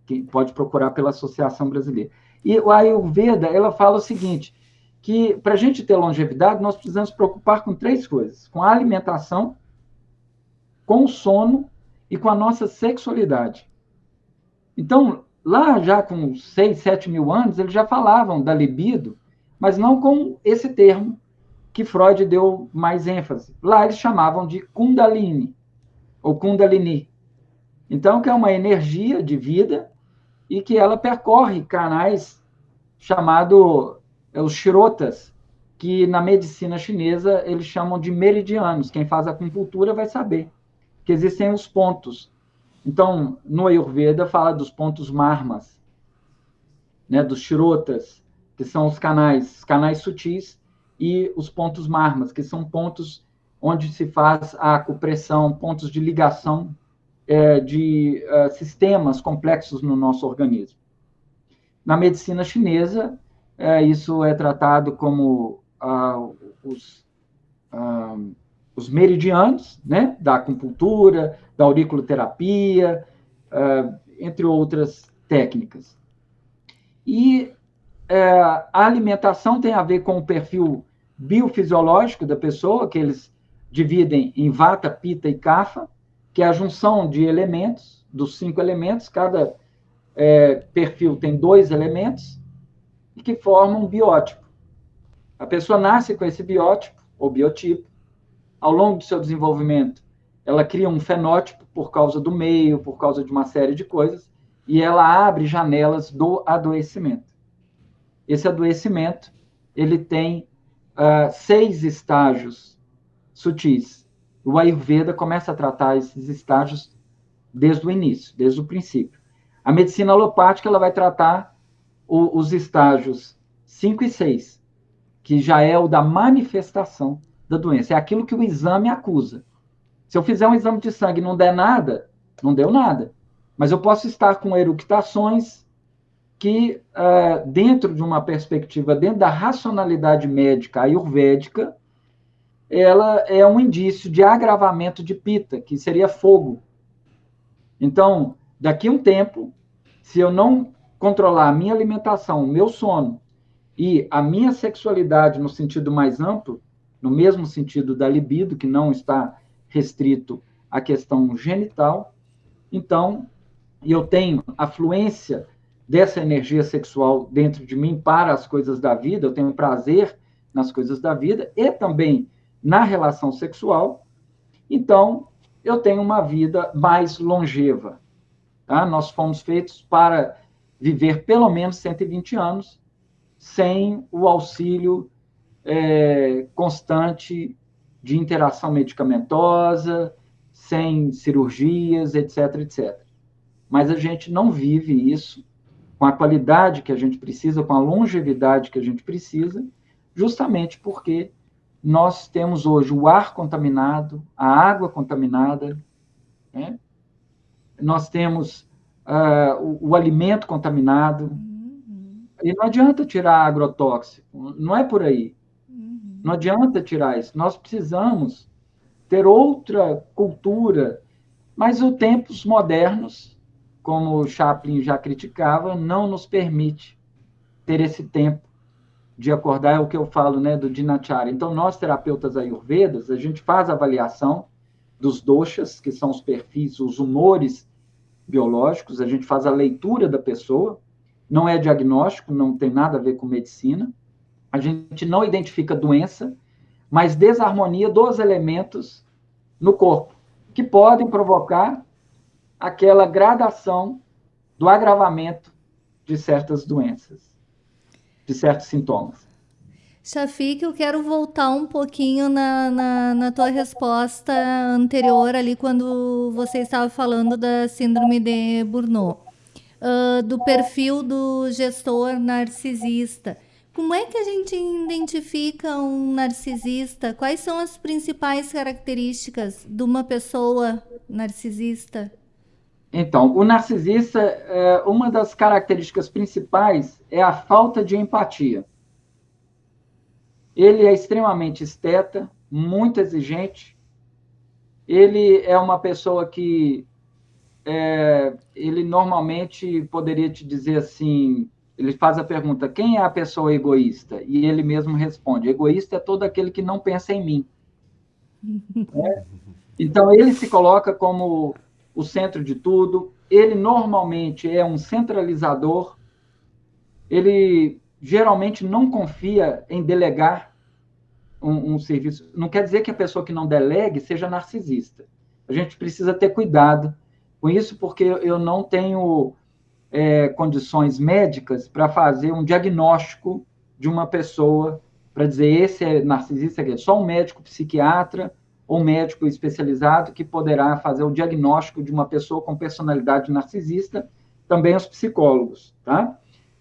quem pode procurar pela Associação Brasileira. E o Ayurveda, ela fala o seguinte, que para a gente ter longevidade, nós precisamos preocupar com três coisas: com a alimentação, com o sono e com a nossa sexualidade. Então, lá já com 6, 7 mil anos, eles já falavam da libido, mas não com esse termo que Freud deu mais ênfase. Lá eles chamavam de Kundalini, ou Kundalini. Então, que é uma energia de vida e que ela percorre canais chamado os shirotas, que na medicina chinesa eles chamam de meridianos. Quem faz acupuntura vai saber que existem os pontos. Então, no Ayurveda fala dos pontos marmas, né, dos shirotas, que são os canais, canais sutis, e os pontos marmas, que são pontos onde se faz a acupressão, pontos de ligação é, de uh, sistemas complexos no nosso organismo. Na medicina chinesa, é, isso é tratado como uh, os, uh, os meridianos, né, da acupuntura, da auriculoterapia, entre outras técnicas. E a alimentação tem a ver com o perfil biofisiológico da pessoa, que eles dividem em vata, pita e kapha, que é a junção de elementos, dos cinco elementos, cada é, perfil tem dois elementos, que formam um biótipo. A pessoa nasce com esse biótipo, ou biotipo, ao longo do seu desenvolvimento, ela cria um fenótipo por causa do meio, por causa de uma série de coisas, e ela abre janelas do adoecimento. Esse adoecimento, ele tem uh, seis estágios sutis o Ayurveda começa a tratar esses estágios desde o início, desde o princípio. A medicina alopática ela vai tratar o, os estágios 5 e 6, que já é o da manifestação da doença. É aquilo que o exame acusa. Se eu fizer um exame de sangue e não der nada, não deu nada. Mas eu posso estar com eructações que, uh, dentro de uma perspectiva, dentro da racionalidade médica ayurvédica, ela é um indício de agravamento de pita, que seria fogo. Então, daqui a um tempo, se eu não controlar a minha alimentação, o meu sono e a minha sexualidade no sentido mais amplo, no mesmo sentido da libido, que não está restrito à questão genital, então eu tenho a fluência dessa energia sexual dentro de mim para as coisas da vida, eu tenho prazer nas coisas da vida e também na relação sexual, então eu tenho uma vida mais longeva. Tá? Nós fomos feitos para viver pelo menos 120 anos sem o auxílio é, constante de interação medicamentosa, sem cirurgias, etc, etc. Mas a gente não vive isso com a qualidade que a gente precisa, com a longevidade que a gente precisa, justamente porque nós temos hoje o ar contaminado, a água contaminada, né? nós temos uh, o, o, alimento contaminado. Uhum. E não adianta tirar agrotóxico, não é por aí. Uhum. Não adianta tirar isso. Nós precisamos ter outra cultura, mas os tempos modernos, como o Chaplin já criticava, não nos permite ter esse tempo de acordar é o que eu falo, né, do Dinacharya. Então, nós, terapeutas ayurvedas, a gente faz a avaliação dos doshas, que são os perfis, os humores biológicos, a gente faz a leitura da pessoa, não é diagnóstico, não tem nada a ver com medicina, a gente não identifica doença, mas desarmonia dos elementos no corpo, que podem provocar aquela gradação do agravamento de certas doenças de certos sintomas. Shafik, eu quero voltar um pouquinho na, na, na, tua resposta anterior ali, quando você estava falando da síndrome de Burnout. uh, do perfil do gestor narcisista. Como é que a gente identifica um narcisista? Quais são as principais características de uma pessoa narcisista? Então, o narcisista, é, uma das características principais é a falta de empatia. Ele é extremamente esteta, muito exigente. Ele é uma pessoa que é, ele normalmente poderia te dizer assim, ele faz a pergunta: quem é a pessoa egoísta? E ele mesmo responde: egoísta é todo aquele que não pensa em mim. *laughs* é? Então ele se coloca como o centro de tudo. Ele normalmente é um centralizador. Ele geralmente não confia em delegar um, um serviço. Não quer dizer que a pessoa que não delegue seja narcisista. A gente precisa ter cuidado com isso, porque eu não tenho é, condições médicas para fazer um diagnóstico de uma pessoa, para dizer esse é narcisista, é só um médico psiquiatra ou médico especializado que poderá fazer o diagnóstico de uma pessoa com personalidade narcisista, também os psicólogos, tá?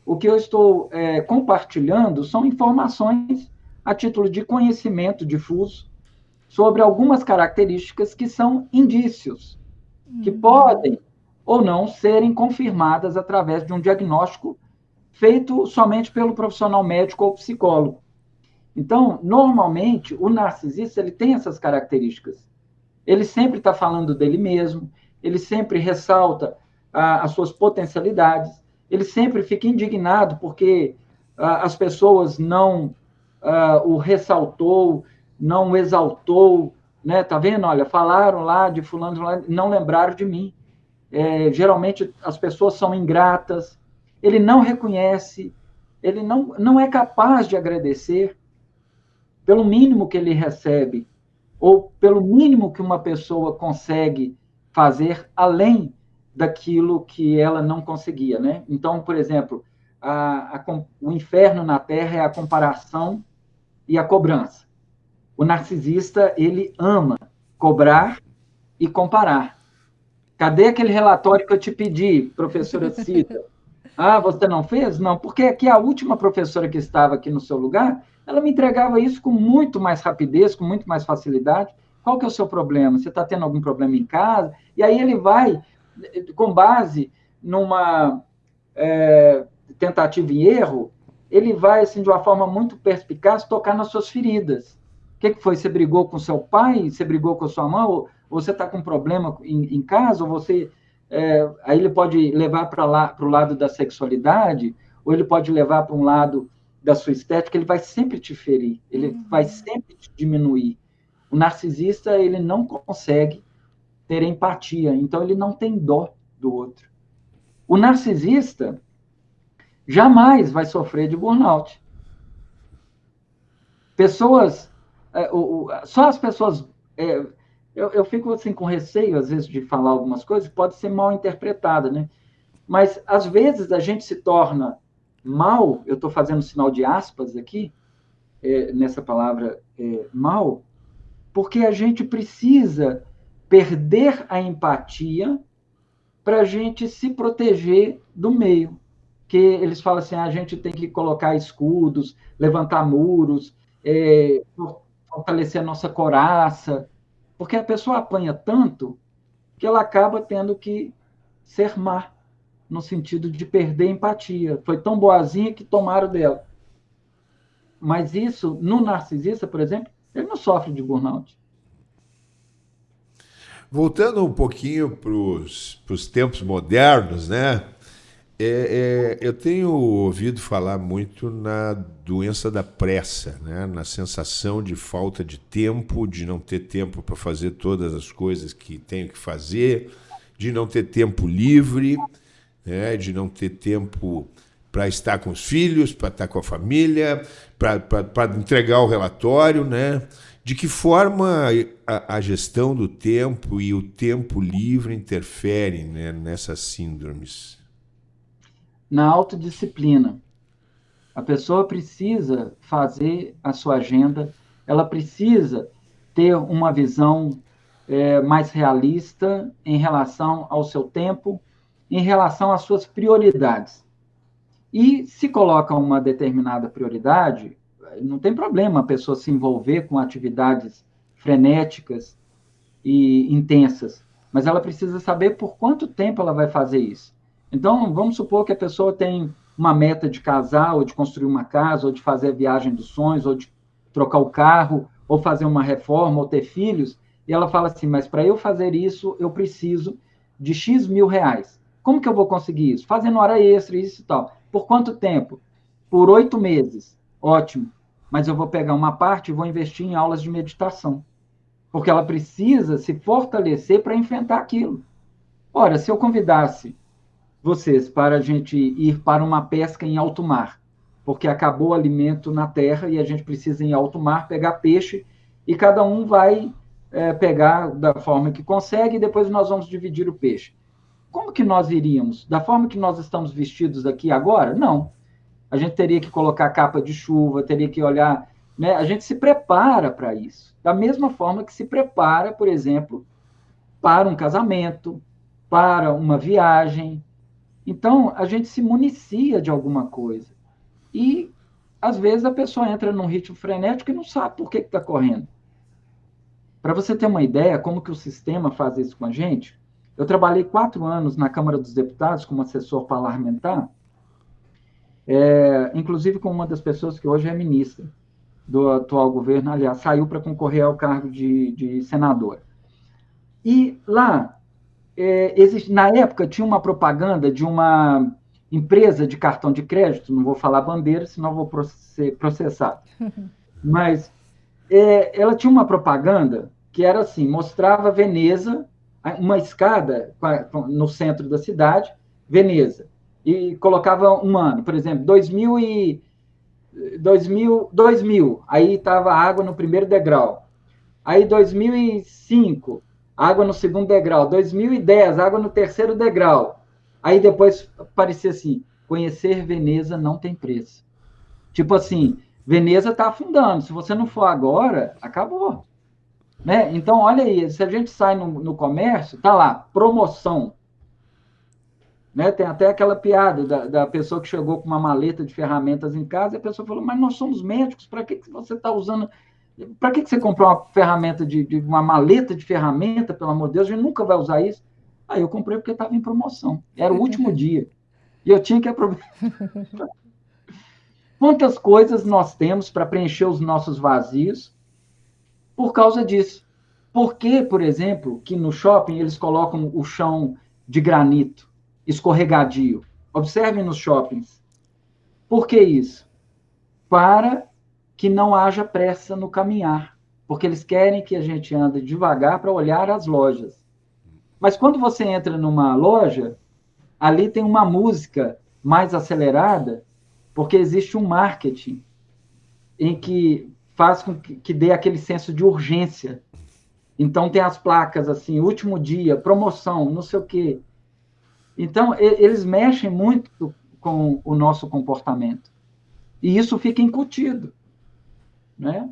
O que eu estou é, compartilhando são informações a título de conhecimento difuso sobre algumas características que são indícios, que uhum. podem ou não serem confirmadas através de um diagnóstico feito somente pelo profissional médico ou psicólogo. Então, normalmente, o narcisista ele tem essas características. Ele sempre está falando dele mesmo, ele sempre ressalta ah, as suas potencialidades, ele sempre fica indignado porque ah, as pessoas não uh, o ressaltou, não o exaltou, né? Tá vendo? Olha, falaram lá de fulano, não lembraram de mim. É, geralmente as pessoas são ingratas. Ele não reconhece, ele não, não é capaz de agradecer pelo mínimo que ele recebe ou pelo mínimo que uma pessoa consegue fazer além daquilo que ela não conseguia, né? Então, por exemplo, a, a, o inferno na Terra é a comparação e a cobrança. O narcisista, ele ama cobrar e comparar. Cadê aquele relatório que eu te pedi, professora Cida? *laughs* Ah, você não fez? Não, porque aqui a última professora que estava aqui no seu lugar, ela me entregava isso com muito mais rapidez, com muito mais facilidade. Qual que é o seu problema? Você está tendo algum problema em casa? E aí ele vai, com base numa é, tentativa e erro, ele vai, assim, de uma forma muito perspicaz, tocar nas suas feridas. O que, que foi? Você brigou com seu pai? Você brigou com sua mãe? Ou você está com problema em, em, casa? Ou você... É, aí ele pode levar para lá para o lado da sexualidade, ou ele pode levar para um lado da sua estética, ele vai sempre te ferir, ele uhum. vai sempre te diminuir. O narcisista, ele não consegue ter empatia, então ele não tem dó do outro. O narcisista, jamais vai sofrer de burnout. Pessoas, é, o, o, só as pessoas, é, eu, eu fico assim com receio às vezes de falar algumas coisas, pode ser mal interpretada, né? Mas às vezes a gente se torna mal, eu estou fazendo sinal de aspas aqui, é, nessa palavra é, mal, porque a gente precisa perder a empatia para a gente se proteger do meio que eles falam assim: ah, a gente tem que colocar escudos, levantar muros, é, fortalecer a nossa coraça, porque a pessoa apanha tanto que ela acaba tendo que ser má, no sentido de perder empatia. Foi tão boazinha que tomaram dela. Mas isso, no narcisista, por exemplo, ele não sofre de burnout. Voltando um pouquinho para os tempos modernos, né? É, é, eu tenho ouvido falar muito na doença da pressa, né? na sensação de falta de tempo, de não ter tempo para fazer todas as coisas que tenho que fazer, de não ter tempo livre, né? de não ter tempo para estar com os filhos, para estar com a família, para entregar o relatório. Né? De que forma a, a, gestão do tempo e o tempo livre interferem né? nessas síndromes? na autodisciplina. A pessoa precisa fazer a sua agenda, ela precisa ter uma visão é, mais realista em relação ao seu tempo em relação às suas prioridades. E se coloca uma determinada prioridade, não tem problema a pessoa se envolver com atividades frenéticas e intensas, mas ela precisa saber por quanto tempo ela vai fazer isso. Então, vamos supor que a pessoa tem uma meta de casar, ou de construir uma casa, ou de fazer a viagem dos sonhos, ou de trocar o carro, ou fazer uma reforma, ou ter filhos, e ela fala assim: mas para eu fazer isso, eu preciso de X mil reais. Como que eu vou conseguir isso? Fazendo hora extra, isso e tal. Por quanto tempo? Por oito meses. Ótimo. Mas eu vou pegar uma parte e vou investir em aulas de meditação. Porque ela precisa se fortalecer para enfrentar aquilo. Ora, se eu convidasse vocês para a gente ir para uma pesca em alto mar, porque acabou o alimento na terra e a gente precisa ir em alto mar pegar peixe e cada um vai é, pegar da forma que consegue e depois nós vamos dividir o peixe. Como que nós iríamos? Da forma que nós estamos vestidos aqui agora? Não. A gente teria que colocar capa de chuva, teria que olhar. Né? A gente se prepara para isso. Da mesma forma que se prepara, por exemplo, para um casamento, para uma viagem, então, a gente se municia de alguma coisa. E, às vezes, a pessoa entra num ritmo frenético e não sabe por que está correndo. Para você ter uma ideia como que o sistema faz isso com a gente, eu trabalhei quatro anos na Câmara dos Deputados como assessor parlamentar, é, inclusive com uma das pessoas que hoje é ministra do atual governo, aliás, saiu para concorrer ao cargo de, de senadora. E lá é, existe, na época tinha uma propaganda de uma empresa de cartão de crédito, não vou falar bandeira, senão vou ser processado. *laughs* Mas é, ela tinha uma propaganda que era assim, mostrava Veneza, uma escada no centro da cidade, Veneza, e colocava um ano, por exemplo, 2000 e 2000, 2000 aí estava água no primeiro degrau. Aí 2005, água no segundo degrau. 2010, água no terceiro degrau. Aí depois aparecia assim: conhecer Veneza não tem preço. Tipo assim, Veneza está afundando. Se você não for agora, acabou. Né? Então, olha aí, se a gente sai no, no comércio, tá lá, promoção. Né? Tem até aquela piada da, da, pessoa que chegou com uma maleta de ferramentas em casa e a pessoa falou: Mas nós somos médicos, para que, que você está usando para que, que você comprou uma ferramenta de, de, uma maleta de ferramenta, pelo amor de Deus? A gente nunca vai usar isso. Aí eu comprei porque estava em promoção. Era o último *laughs* dia. E eu tinha que aproveitar. *laughs* Quantas coisas nós temos para preencher os nossos vazios por causa disso? Por que, por exemplo, que no shopping eles colocam o chão de granito, escorregadio? Observem nos shoppings. Por que isso? Para que não haja pressa no caminhar, porque eles querem que a gente ande devagar para olhar as lojas. Mas quando você entra numa loja, ali tem uma música mais acelerada, porque existe um marketing em que faz com que, que dê aquele senso de urgência. Então tem as placas assim, último dia, promoção, não sei o quê. Então eles mexem muito com o nosso comportamento. E isso fica incutido né?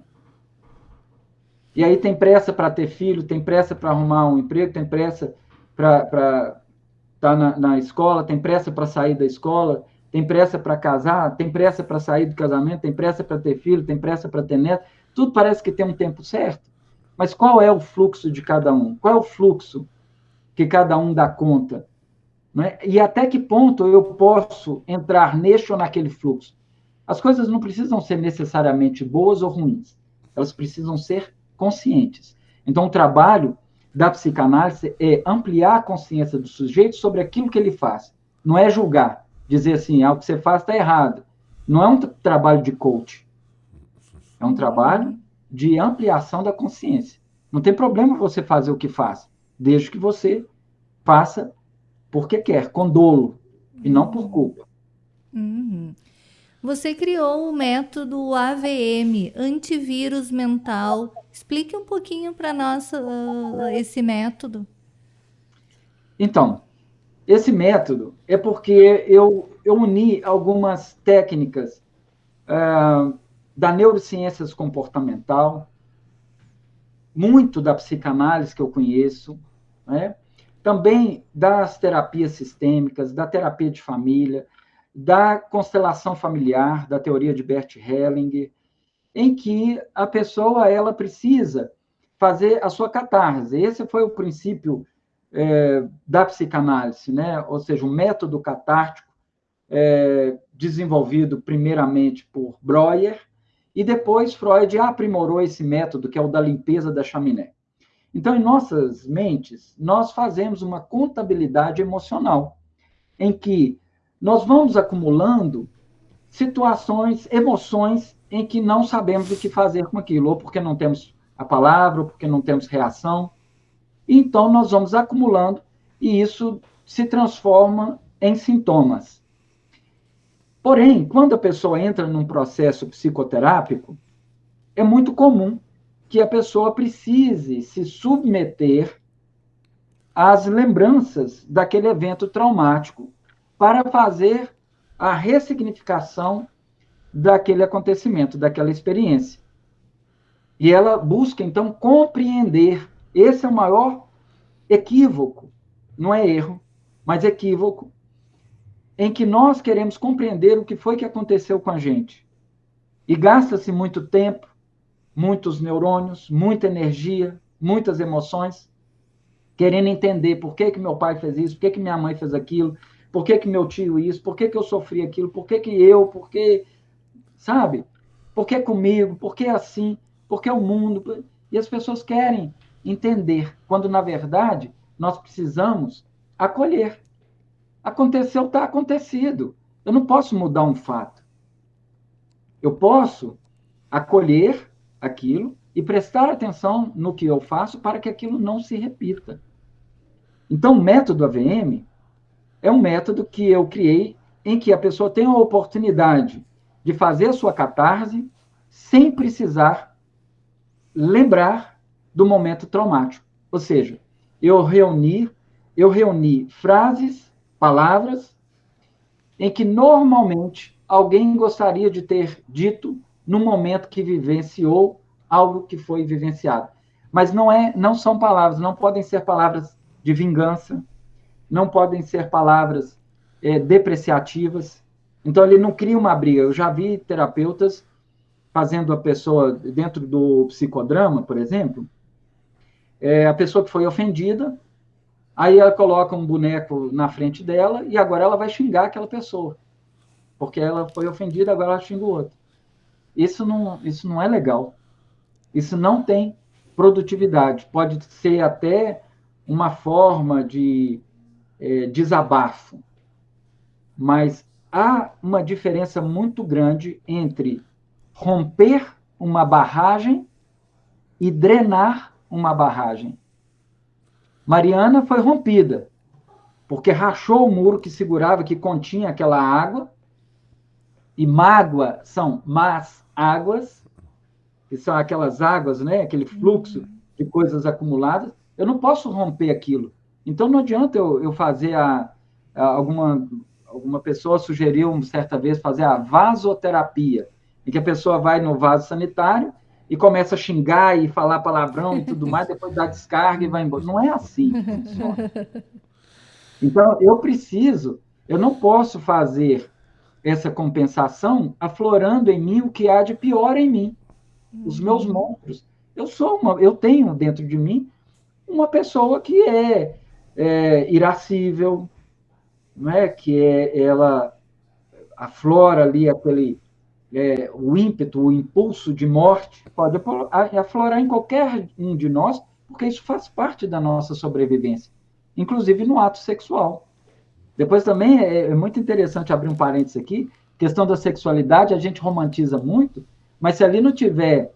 E aí tem pressa para ter filho, tem pressa para arrumar um emprego, tem pressa para estar tá na, na escola, tem pressa para sair da escola, tem pressa para casar, tem pressa para sair do casamento, tem pressa para ter filho, tem pressa para ter neto. Tudo parece que tem um tempo certo. Mas qual é o fluxo de cada um? Qual é o fluxo que cada um dá conta? Né? E até que ponto eu posso entrar neste ou naquele fluxo? As coisas não precisam ser necessariamente boas ou ruins, elas precisam ser conscientes. Então, o trabalho da psicanálise é ampliar a consciência do sujeito sobre aquilo que ele faz. Não é julgar, dizer assim, ah, o que você faz está errado. Não é um trabalho de coach. É um trabalho de ampliação da consciência. Não tem problema você fazer o que faz, desde que você faça porque quer, com dolo, e não por culpa. Uhum. Você criou o método AVM, antivírus mental. Explique um pouquinho para nós uh, esse método. Então, esse método é porque eu, eu uni algumas técnicas uh, da neurociências comportamental, muito da psicanálise que eu conheço, né? Também das terapias sistêmicas, da terapia de família, da constelação familiar, da teoria de Bert Hellinger, em que a pessoa ela precisa fazer a sua catarse. Esse foi o princípio é, da psicanálise, né? ou seja, um método catártico é, desenvolvido primeiramente por Breuer, e depois Freud aprimorou esse método, que é o da limpeza da chaminé. Então, em nossas mentes, nós fazemos uma contabilidade emocional, em que nós vamos acumulando situações, emoções em que não sabemos o que fazer com aquilo, ou porque não temos a palavra, ou porque não temos reação. Então, nós vamos acumulando e isso se transforma em sintomas. Porém, quando a pessoa entra num processo psicoterápico, é muito comum que a pessoa precise se submeter às lembranças daquele evento traumático para fazer a ressignificação daquele acontecimento, daquela experiência. E ela busca, então, compreender. Esse é o maior equívoco, não é erro, mas equívoco, em que nós queremos compreender o que foi que aconteceu com a gente. E gasta-se muito tempo, muitos neurônios, muita energia, muitas emoções, querendo entender por que, que meu pai fez isso, por que, que minha mãe fez aquilo, por que, que meu tio isso, por que, que eu sofri aquilo, por que, que eu, por que, sabe? Por que comigo, por que assim, por que o mundo? E as pessoas querem entender, quando na verdade nós precisamos acolher. Aconteceu, está acontecido. Eu não posso mudar um fato. Eu posso acolher aquilo e prestar atenção no que eu faço para que aquilo não se repita. Então, o método AVM é um método que eu criei em que a pessoa tem a oportunidade de fazer a sua catarse sem precisar lembrar do momento traumático. Ou seja, eu reuni, eu reuni frases palavras em que normalmente alguém gostaria de ter dito no momento que vivenciou algo que foi vivenciado. Mas não é, não são palavras, não podem ser palavras de vingança, não podem ser palavras é, depreciativas. Então ele não cria uma briga. Eu já vi terapeutas fazendo a pessoa dentro do psicodrama, por exemplo, é, a pessoa que foi ofendida Aí ela coloca um boneco na frente dela e agora ela vai xingar aquela pessoa. Porque ela foi ofendida, agora ela xinga o outro. Isso não, isso não é legal. Isso não tem produtividade. Pode ser até uma forma de é, desabafo. Mas há uma diferença muito grande entre romper uma barragem e drenar uma barragem. Mariana foi rompida, porque rachou o muro que segurava, que continha aquela água, e mágoa são más águas, que são aquelas águas, né, aquele fluxo de coisas acumuladas. Eu não posso romper aquilo. Então não adianta eu, eu fazer a, a, alguma alguma pessoa sugeriu certa vez fazer a vasoterapia, em que a pessoa vai no vaso sanitário e começa a xingar e falar palavrão e tudo mais, depois dá descarga e vai embora. Não é assim que funciona. *laughs* Então, eu preciso, eu não posso fazer essa compensação aflorando em mim o que há de pior em mim, os meus uhum. monstros. Eu sou uma, eu tenho dentro de mim uma pessoa que é, é irascível, não é? Que é ela aflora ali aquele é, o ímpeto, o impulso de morte pode aflorar em qualquer um de nós, porque isso faz parte da nossa sobrevivência, inclusive no ato sexual. Depois também é, é muito interessante abrir um parênteses aqui, questão da sexualidade, a gente romantiza muito, mas se ali não tiver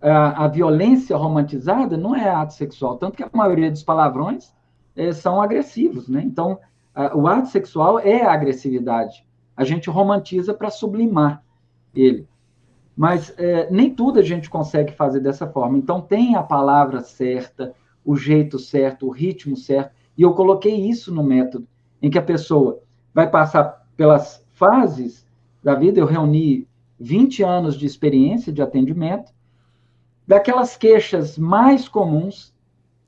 a, a violência romantizada, não é ato sexual, tanto que a maioria dos palavrões é, são agressivos, né? Então, a, o ato sexual é a agressividade. A gente romantiza para sublimar ele. Mas é, nem tudo a gente consegue fazer dessa forma. Então, tem a palavra certa, o jeito certo, o ritmo certo. E eu coloquei isso no método, em que a pessoa vai passar pelas fases da vida. Eu reuni 20 anos de experiência de atendimento, daquelas queixas mais comuns,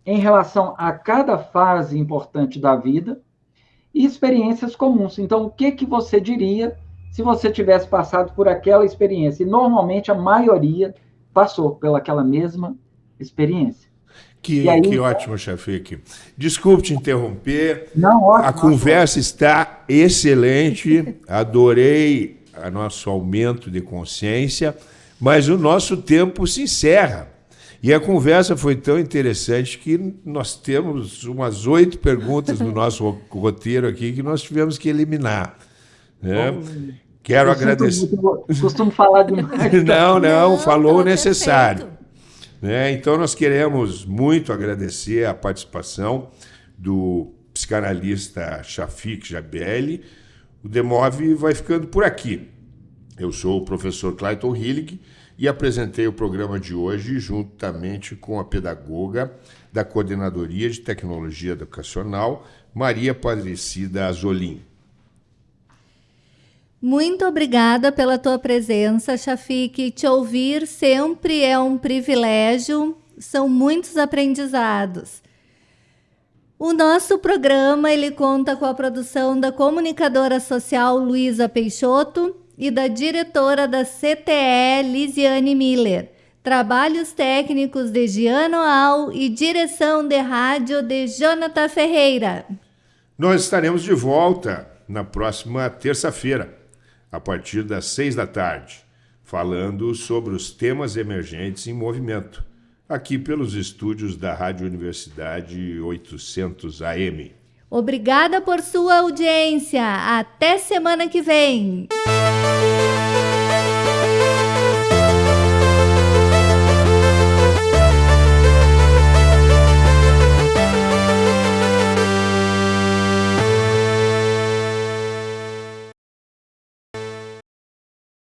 em relação a cada fase importante da vida e experiências comuns. Então, o que, que você diria se você tivesse passado por aquela experiência? E normalmente a maioria passou pelaquela mesma experiência. Que, aí, que ótimo, Chafique. Desculpe te interromper. Não, ótimo. A conversa está excelente. *laughs* Adorei o nosso aumento de consciência, mas o nosso tempo se encerra. E a conversa foi tão interessante que nós temos umas oito perguntas no nosso *laughs* roteiro aqui que nós tivemos que eliminar. Né? Bom, Quero agradecer. Costumo falar demais. *laughs* não, não, falou o necessário. Né? Então, nós queremos muito agradecer a participação do psicanalista Shafik Jabelli. O Demove vai ficando por aqui. Eu sou o professor Clayton Hillig e apresentei o programa de hoje juntamente com a pedagoga da Coordenadoria de Tecnologia Educacional, Maria Padrecida Azolim. Muito obrigada pela tua presença, Shafik. Te ouvir sempre é um privilégio, são muitos aprendizados. O nosso programa ele conta com a produção da comunicadora social Luísa Peixoto e da diretora da CTE Lisiane Miller. Trabalhos técnicos de Giano Al e direção de rádio de Jonathan Ferreira. Nós estaremos de volta na próxima terça-feira a partir das seis da tarde, falando sobre os temas emergentes em movimento, aqui pelos estúdios da Rádio Universidade 800 AM. Obrigada por sua audiência. Até semana que vem.